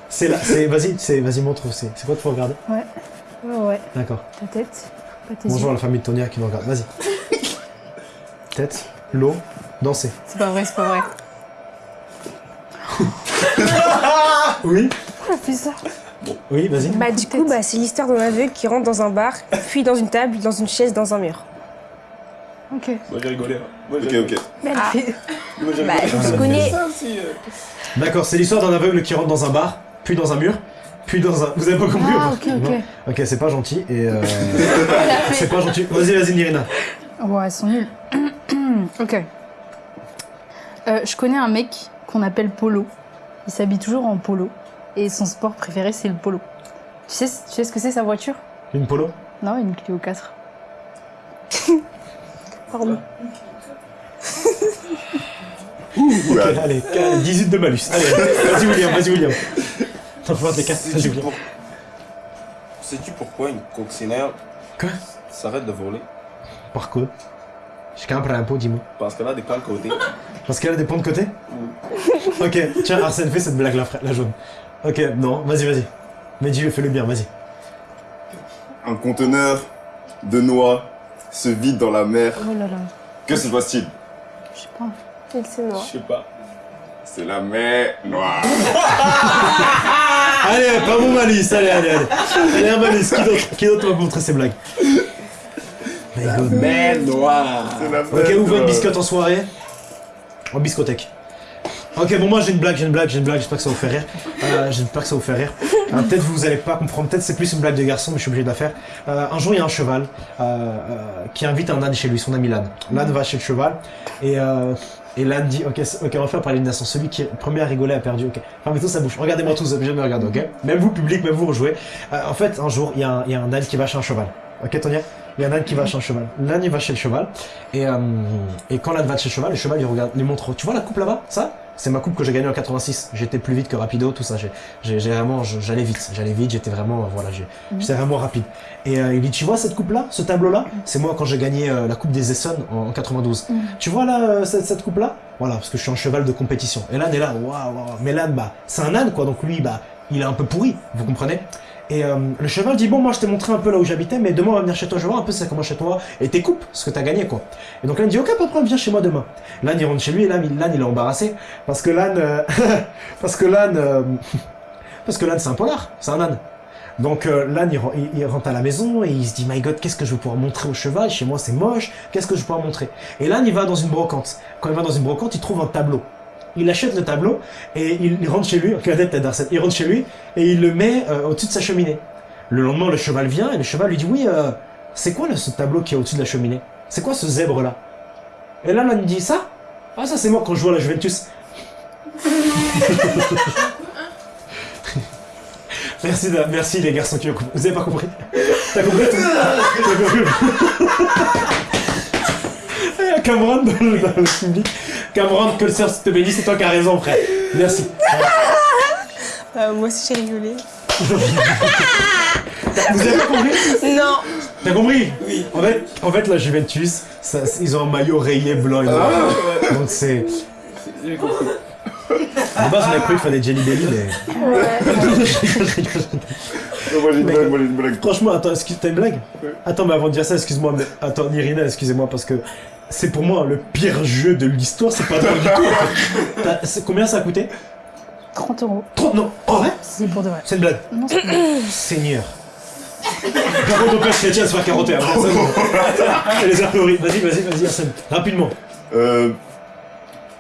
C'est là, c'est, vas-y, c'est, vas-y, montre, c'est, c'est quoi qu'il faut regarder? Ouais. D'accord. Ta tête, pas tes Bonjour à yeux. la famille de Tonia qui nous regarde. Vas-y. Tête, l'eau, danser. C'est pas vrai, c'est pas vrai. Oui Pourquoi elle fait ça Oui, vas-y. Bah du coup, bah, c'est l'histoire d'un aveugle qui rentre dans un bar, puis dans une table, dans une chaise, dans un mur. Ok. Moi j'ai rigolé. hein. Moi, j'ai Ok, ok. Mais elle Ah. fait... Moi, j'ai Bah, rigolé. je connais. Ça aussi, euh. D'accord, c'est l'histoire d'un aveugle qui rentre dans un bar, puis dans un mur, puis dans un. Vous avez pas compris Ah, ou ok, ok. Ok, c'est pas gentil et. Euh... C'est pas gentil. Vas-y, vas-y, Nirina. Ouais, elles sont nulles. ok. Euh, je connais un mec qu'on appelle Polo. Il s'habille toujours en polo. Et son sport préféré, c'est le polo. Tu sais, tu sais ce que c'est sa voiture? Une polo? Non, une Clio 4. Pardon. Ok, allez, allez, 18 de malus. Allez, allez, vas-y, William, vas-y, William. Voir des cartes, William. pour- Sais-tu pourquoi une coccinelle Quoi? s'arrête de voler? Par quoi? Je un pot, dis-moi. Parce qu'elle a des plans de côté. Parce qu'elle a des ponts de côté? Ok, tiens, Arsène, fais cette blague-là, frère, la jaune. Ok, non, vas-y, vas-y. Mais dis-le, fais-le bien, vas-y. Un conteneur de noix se vide dans la mer. Oh là là. Que se passe-t-il? Je sais pas. Il c'est Je noir. sais pas. C'est la mer noire. Allez, pas mon malus, allez, allez, allez. Allez, un malus, qui d'autre Qui d'autre va montrer ses blagues God. Mer noire. La Ok, ouvre une noire. biscotte en soirée. En biscothèque. Ok, bon, moi j'ai une blague, j'ai une blague, j'ai une blague, j'espère que ça vous fait rire. Euh, j'espère que ça vous fait rire. Euh, peut-être vous allez pas comprendre, peut-être c'est plus une blague de garçon, mais je suis obligé de la faire. Euh, un jour, il y a un cheval euh, euh, qui invite un âne chez lui, son ami l'âne. L'âne va chez le cheval et, euh, et l'âne dit Ok, ok, on va faire par l'élimination. Celui qui premier à rigoler a perdu. Ok, fermez tous sa bouche. Regardez-moi tous, obligés de me regarder, ok Même vous, public, même vous, rejouez. Euh, en fait, un jour, il y, a un- il y a un âne qui va chez un cheval. Ok, Tonya? Il y a un qui va chez un cheval. L'âne, il va chez le cheval. Et, euh, et quand l'âne va chez le cheval, le cheval, il regarde, il montre Tu vois la coupe là-bas Ça? C'est ma coupe que j'ai gagnée en 86. J'étais plus vite que Rapido, tout ça. J'ai- vraiment, j'allais vite. J'allais vite, j'étais vraiment, euh, voilà, j'ai- j'étais vraiment rapide. Et euh, il dit Tu vois cette coupe-là Ce tableau-là? C'est moi quand j'ai gagné euh, la coupe des Essonnes en, en 92. Tu vois là, euh, cette, cette coupe-là? Voilà, parce que je suis un cheval de compétition. Et l'âne est là, waouh, waouh. Mais l'âne, bah, c'est un âne, quoi. Donc lui, bah, il est un peu pourri, vous comprenez? Et euh, le cheval dit bon moi je t'ai montré un peu là où j'habitais mais demain on va venir chez toi je voir un peu c'est comment chez toi et tes coupes ce que t'as gagné quoi. Et donc l'âne dit ok pas de problème viens chez moi demain. L'âne il rentre chez lui et l'âne il, est embarrassé parce que l'âne euh, parce que l'âne euh, parce que l'âne c'est un polar c'est un âne. Donc euh, l'âne il rentre à la maison et il se dit my god qu'est-ce que je vais pouvoir montrer au cheval? Chez moi c'est moche qu'est-ce que je vais pouvoir montrer? Et l'âne il va dans une brocante. Quand il va dans une brocante il trouve un tableau il achète le tableau et il, rentre chez lui, il rentre chez lui et il le met euh, au-dessus de sa cheminée. Le lendemain, le cheval vient et le cheval lui dit Oui, euh, c'est quoi ce tableau qui est au-dessus de la cheminée? C'est quoi ce zèbre là? Et là, l'âne dit Ça? Ah, ça c'est moi quand je à la Juventus. merci, merci les garçons qui ont compris. Vous avez pas compris? T'as compris? T'as compris? Cameron dans le, dans le public. Cameron, que le Seigneur te bénisse, c'est toi qui as raison, frère. Merci. Euh, moi aussi j'ai rigolé. Vous avez pas compris Non. T'as compris Oui. En fait, en fait, la Juventus, ça- ils ont un maillot rayé blanc et noir. Donc c'est. J'ai compris. De base, on avait cru qu'il fallait Jelly Belly, mais. Non, moi j'ai une blague, moi j'ai une blague. Franchement, attends, excuse, t'as une blague. Attends, mais avant de dire ça, excuse-moi, mais. Attends, Nirina, excusez-moi, parce que. C'est pour moi le pire jeu de l'histoire, c'est pas drôle du tout. en fait. T'as- c'est- Combien ça a coûté? 30 euros. 30 non Oh ouais C'est pour de vrai. C'est une blague. Non, c'est pas vrai. Seigneur. Carotte au père chrétien se faire carotter ça. bon. Et les artilleries. Vas-y, vas-y, vas-y, Arsène. Rapidement. Euh,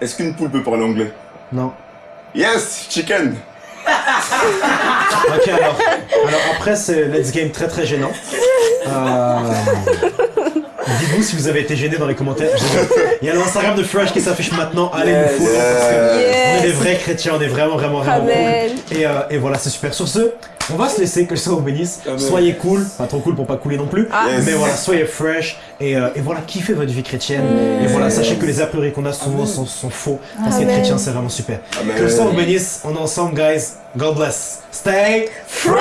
Est-ce qu'une poule peut parler anglais? Non. Yes, chicken Ok, alors, alors après, c'est Let's Game très très gênant. Euh, Dites-vous si vous avez été gêné dans les commentaires. Il y a l'Instagram de Fresh qui s'affiche maintenant. Allez Yes. nous follow parce que Yes. on est des vrais chrétiens, on est vraiment, vraiment, vraiment Amen. cool. Et, euh, et voilà, c'est super. Sur ce, on va se laisser, que le Seigneur vous bénisse. Amen. Soyez cool, pas trop cool pour pas couler non plus. Ah. Yes. Mais voilà, soyez fresh et, euh, et voilà, kiffez votre vie chrétienne. Et voilà, sachez que les a priori qu'on a souvent sont, sont faux. Parce qu'être chrétien, c'est vraiment super. Que le Seigneur vous bénisse. On est ensemble, guys. God bless. Stay fresh!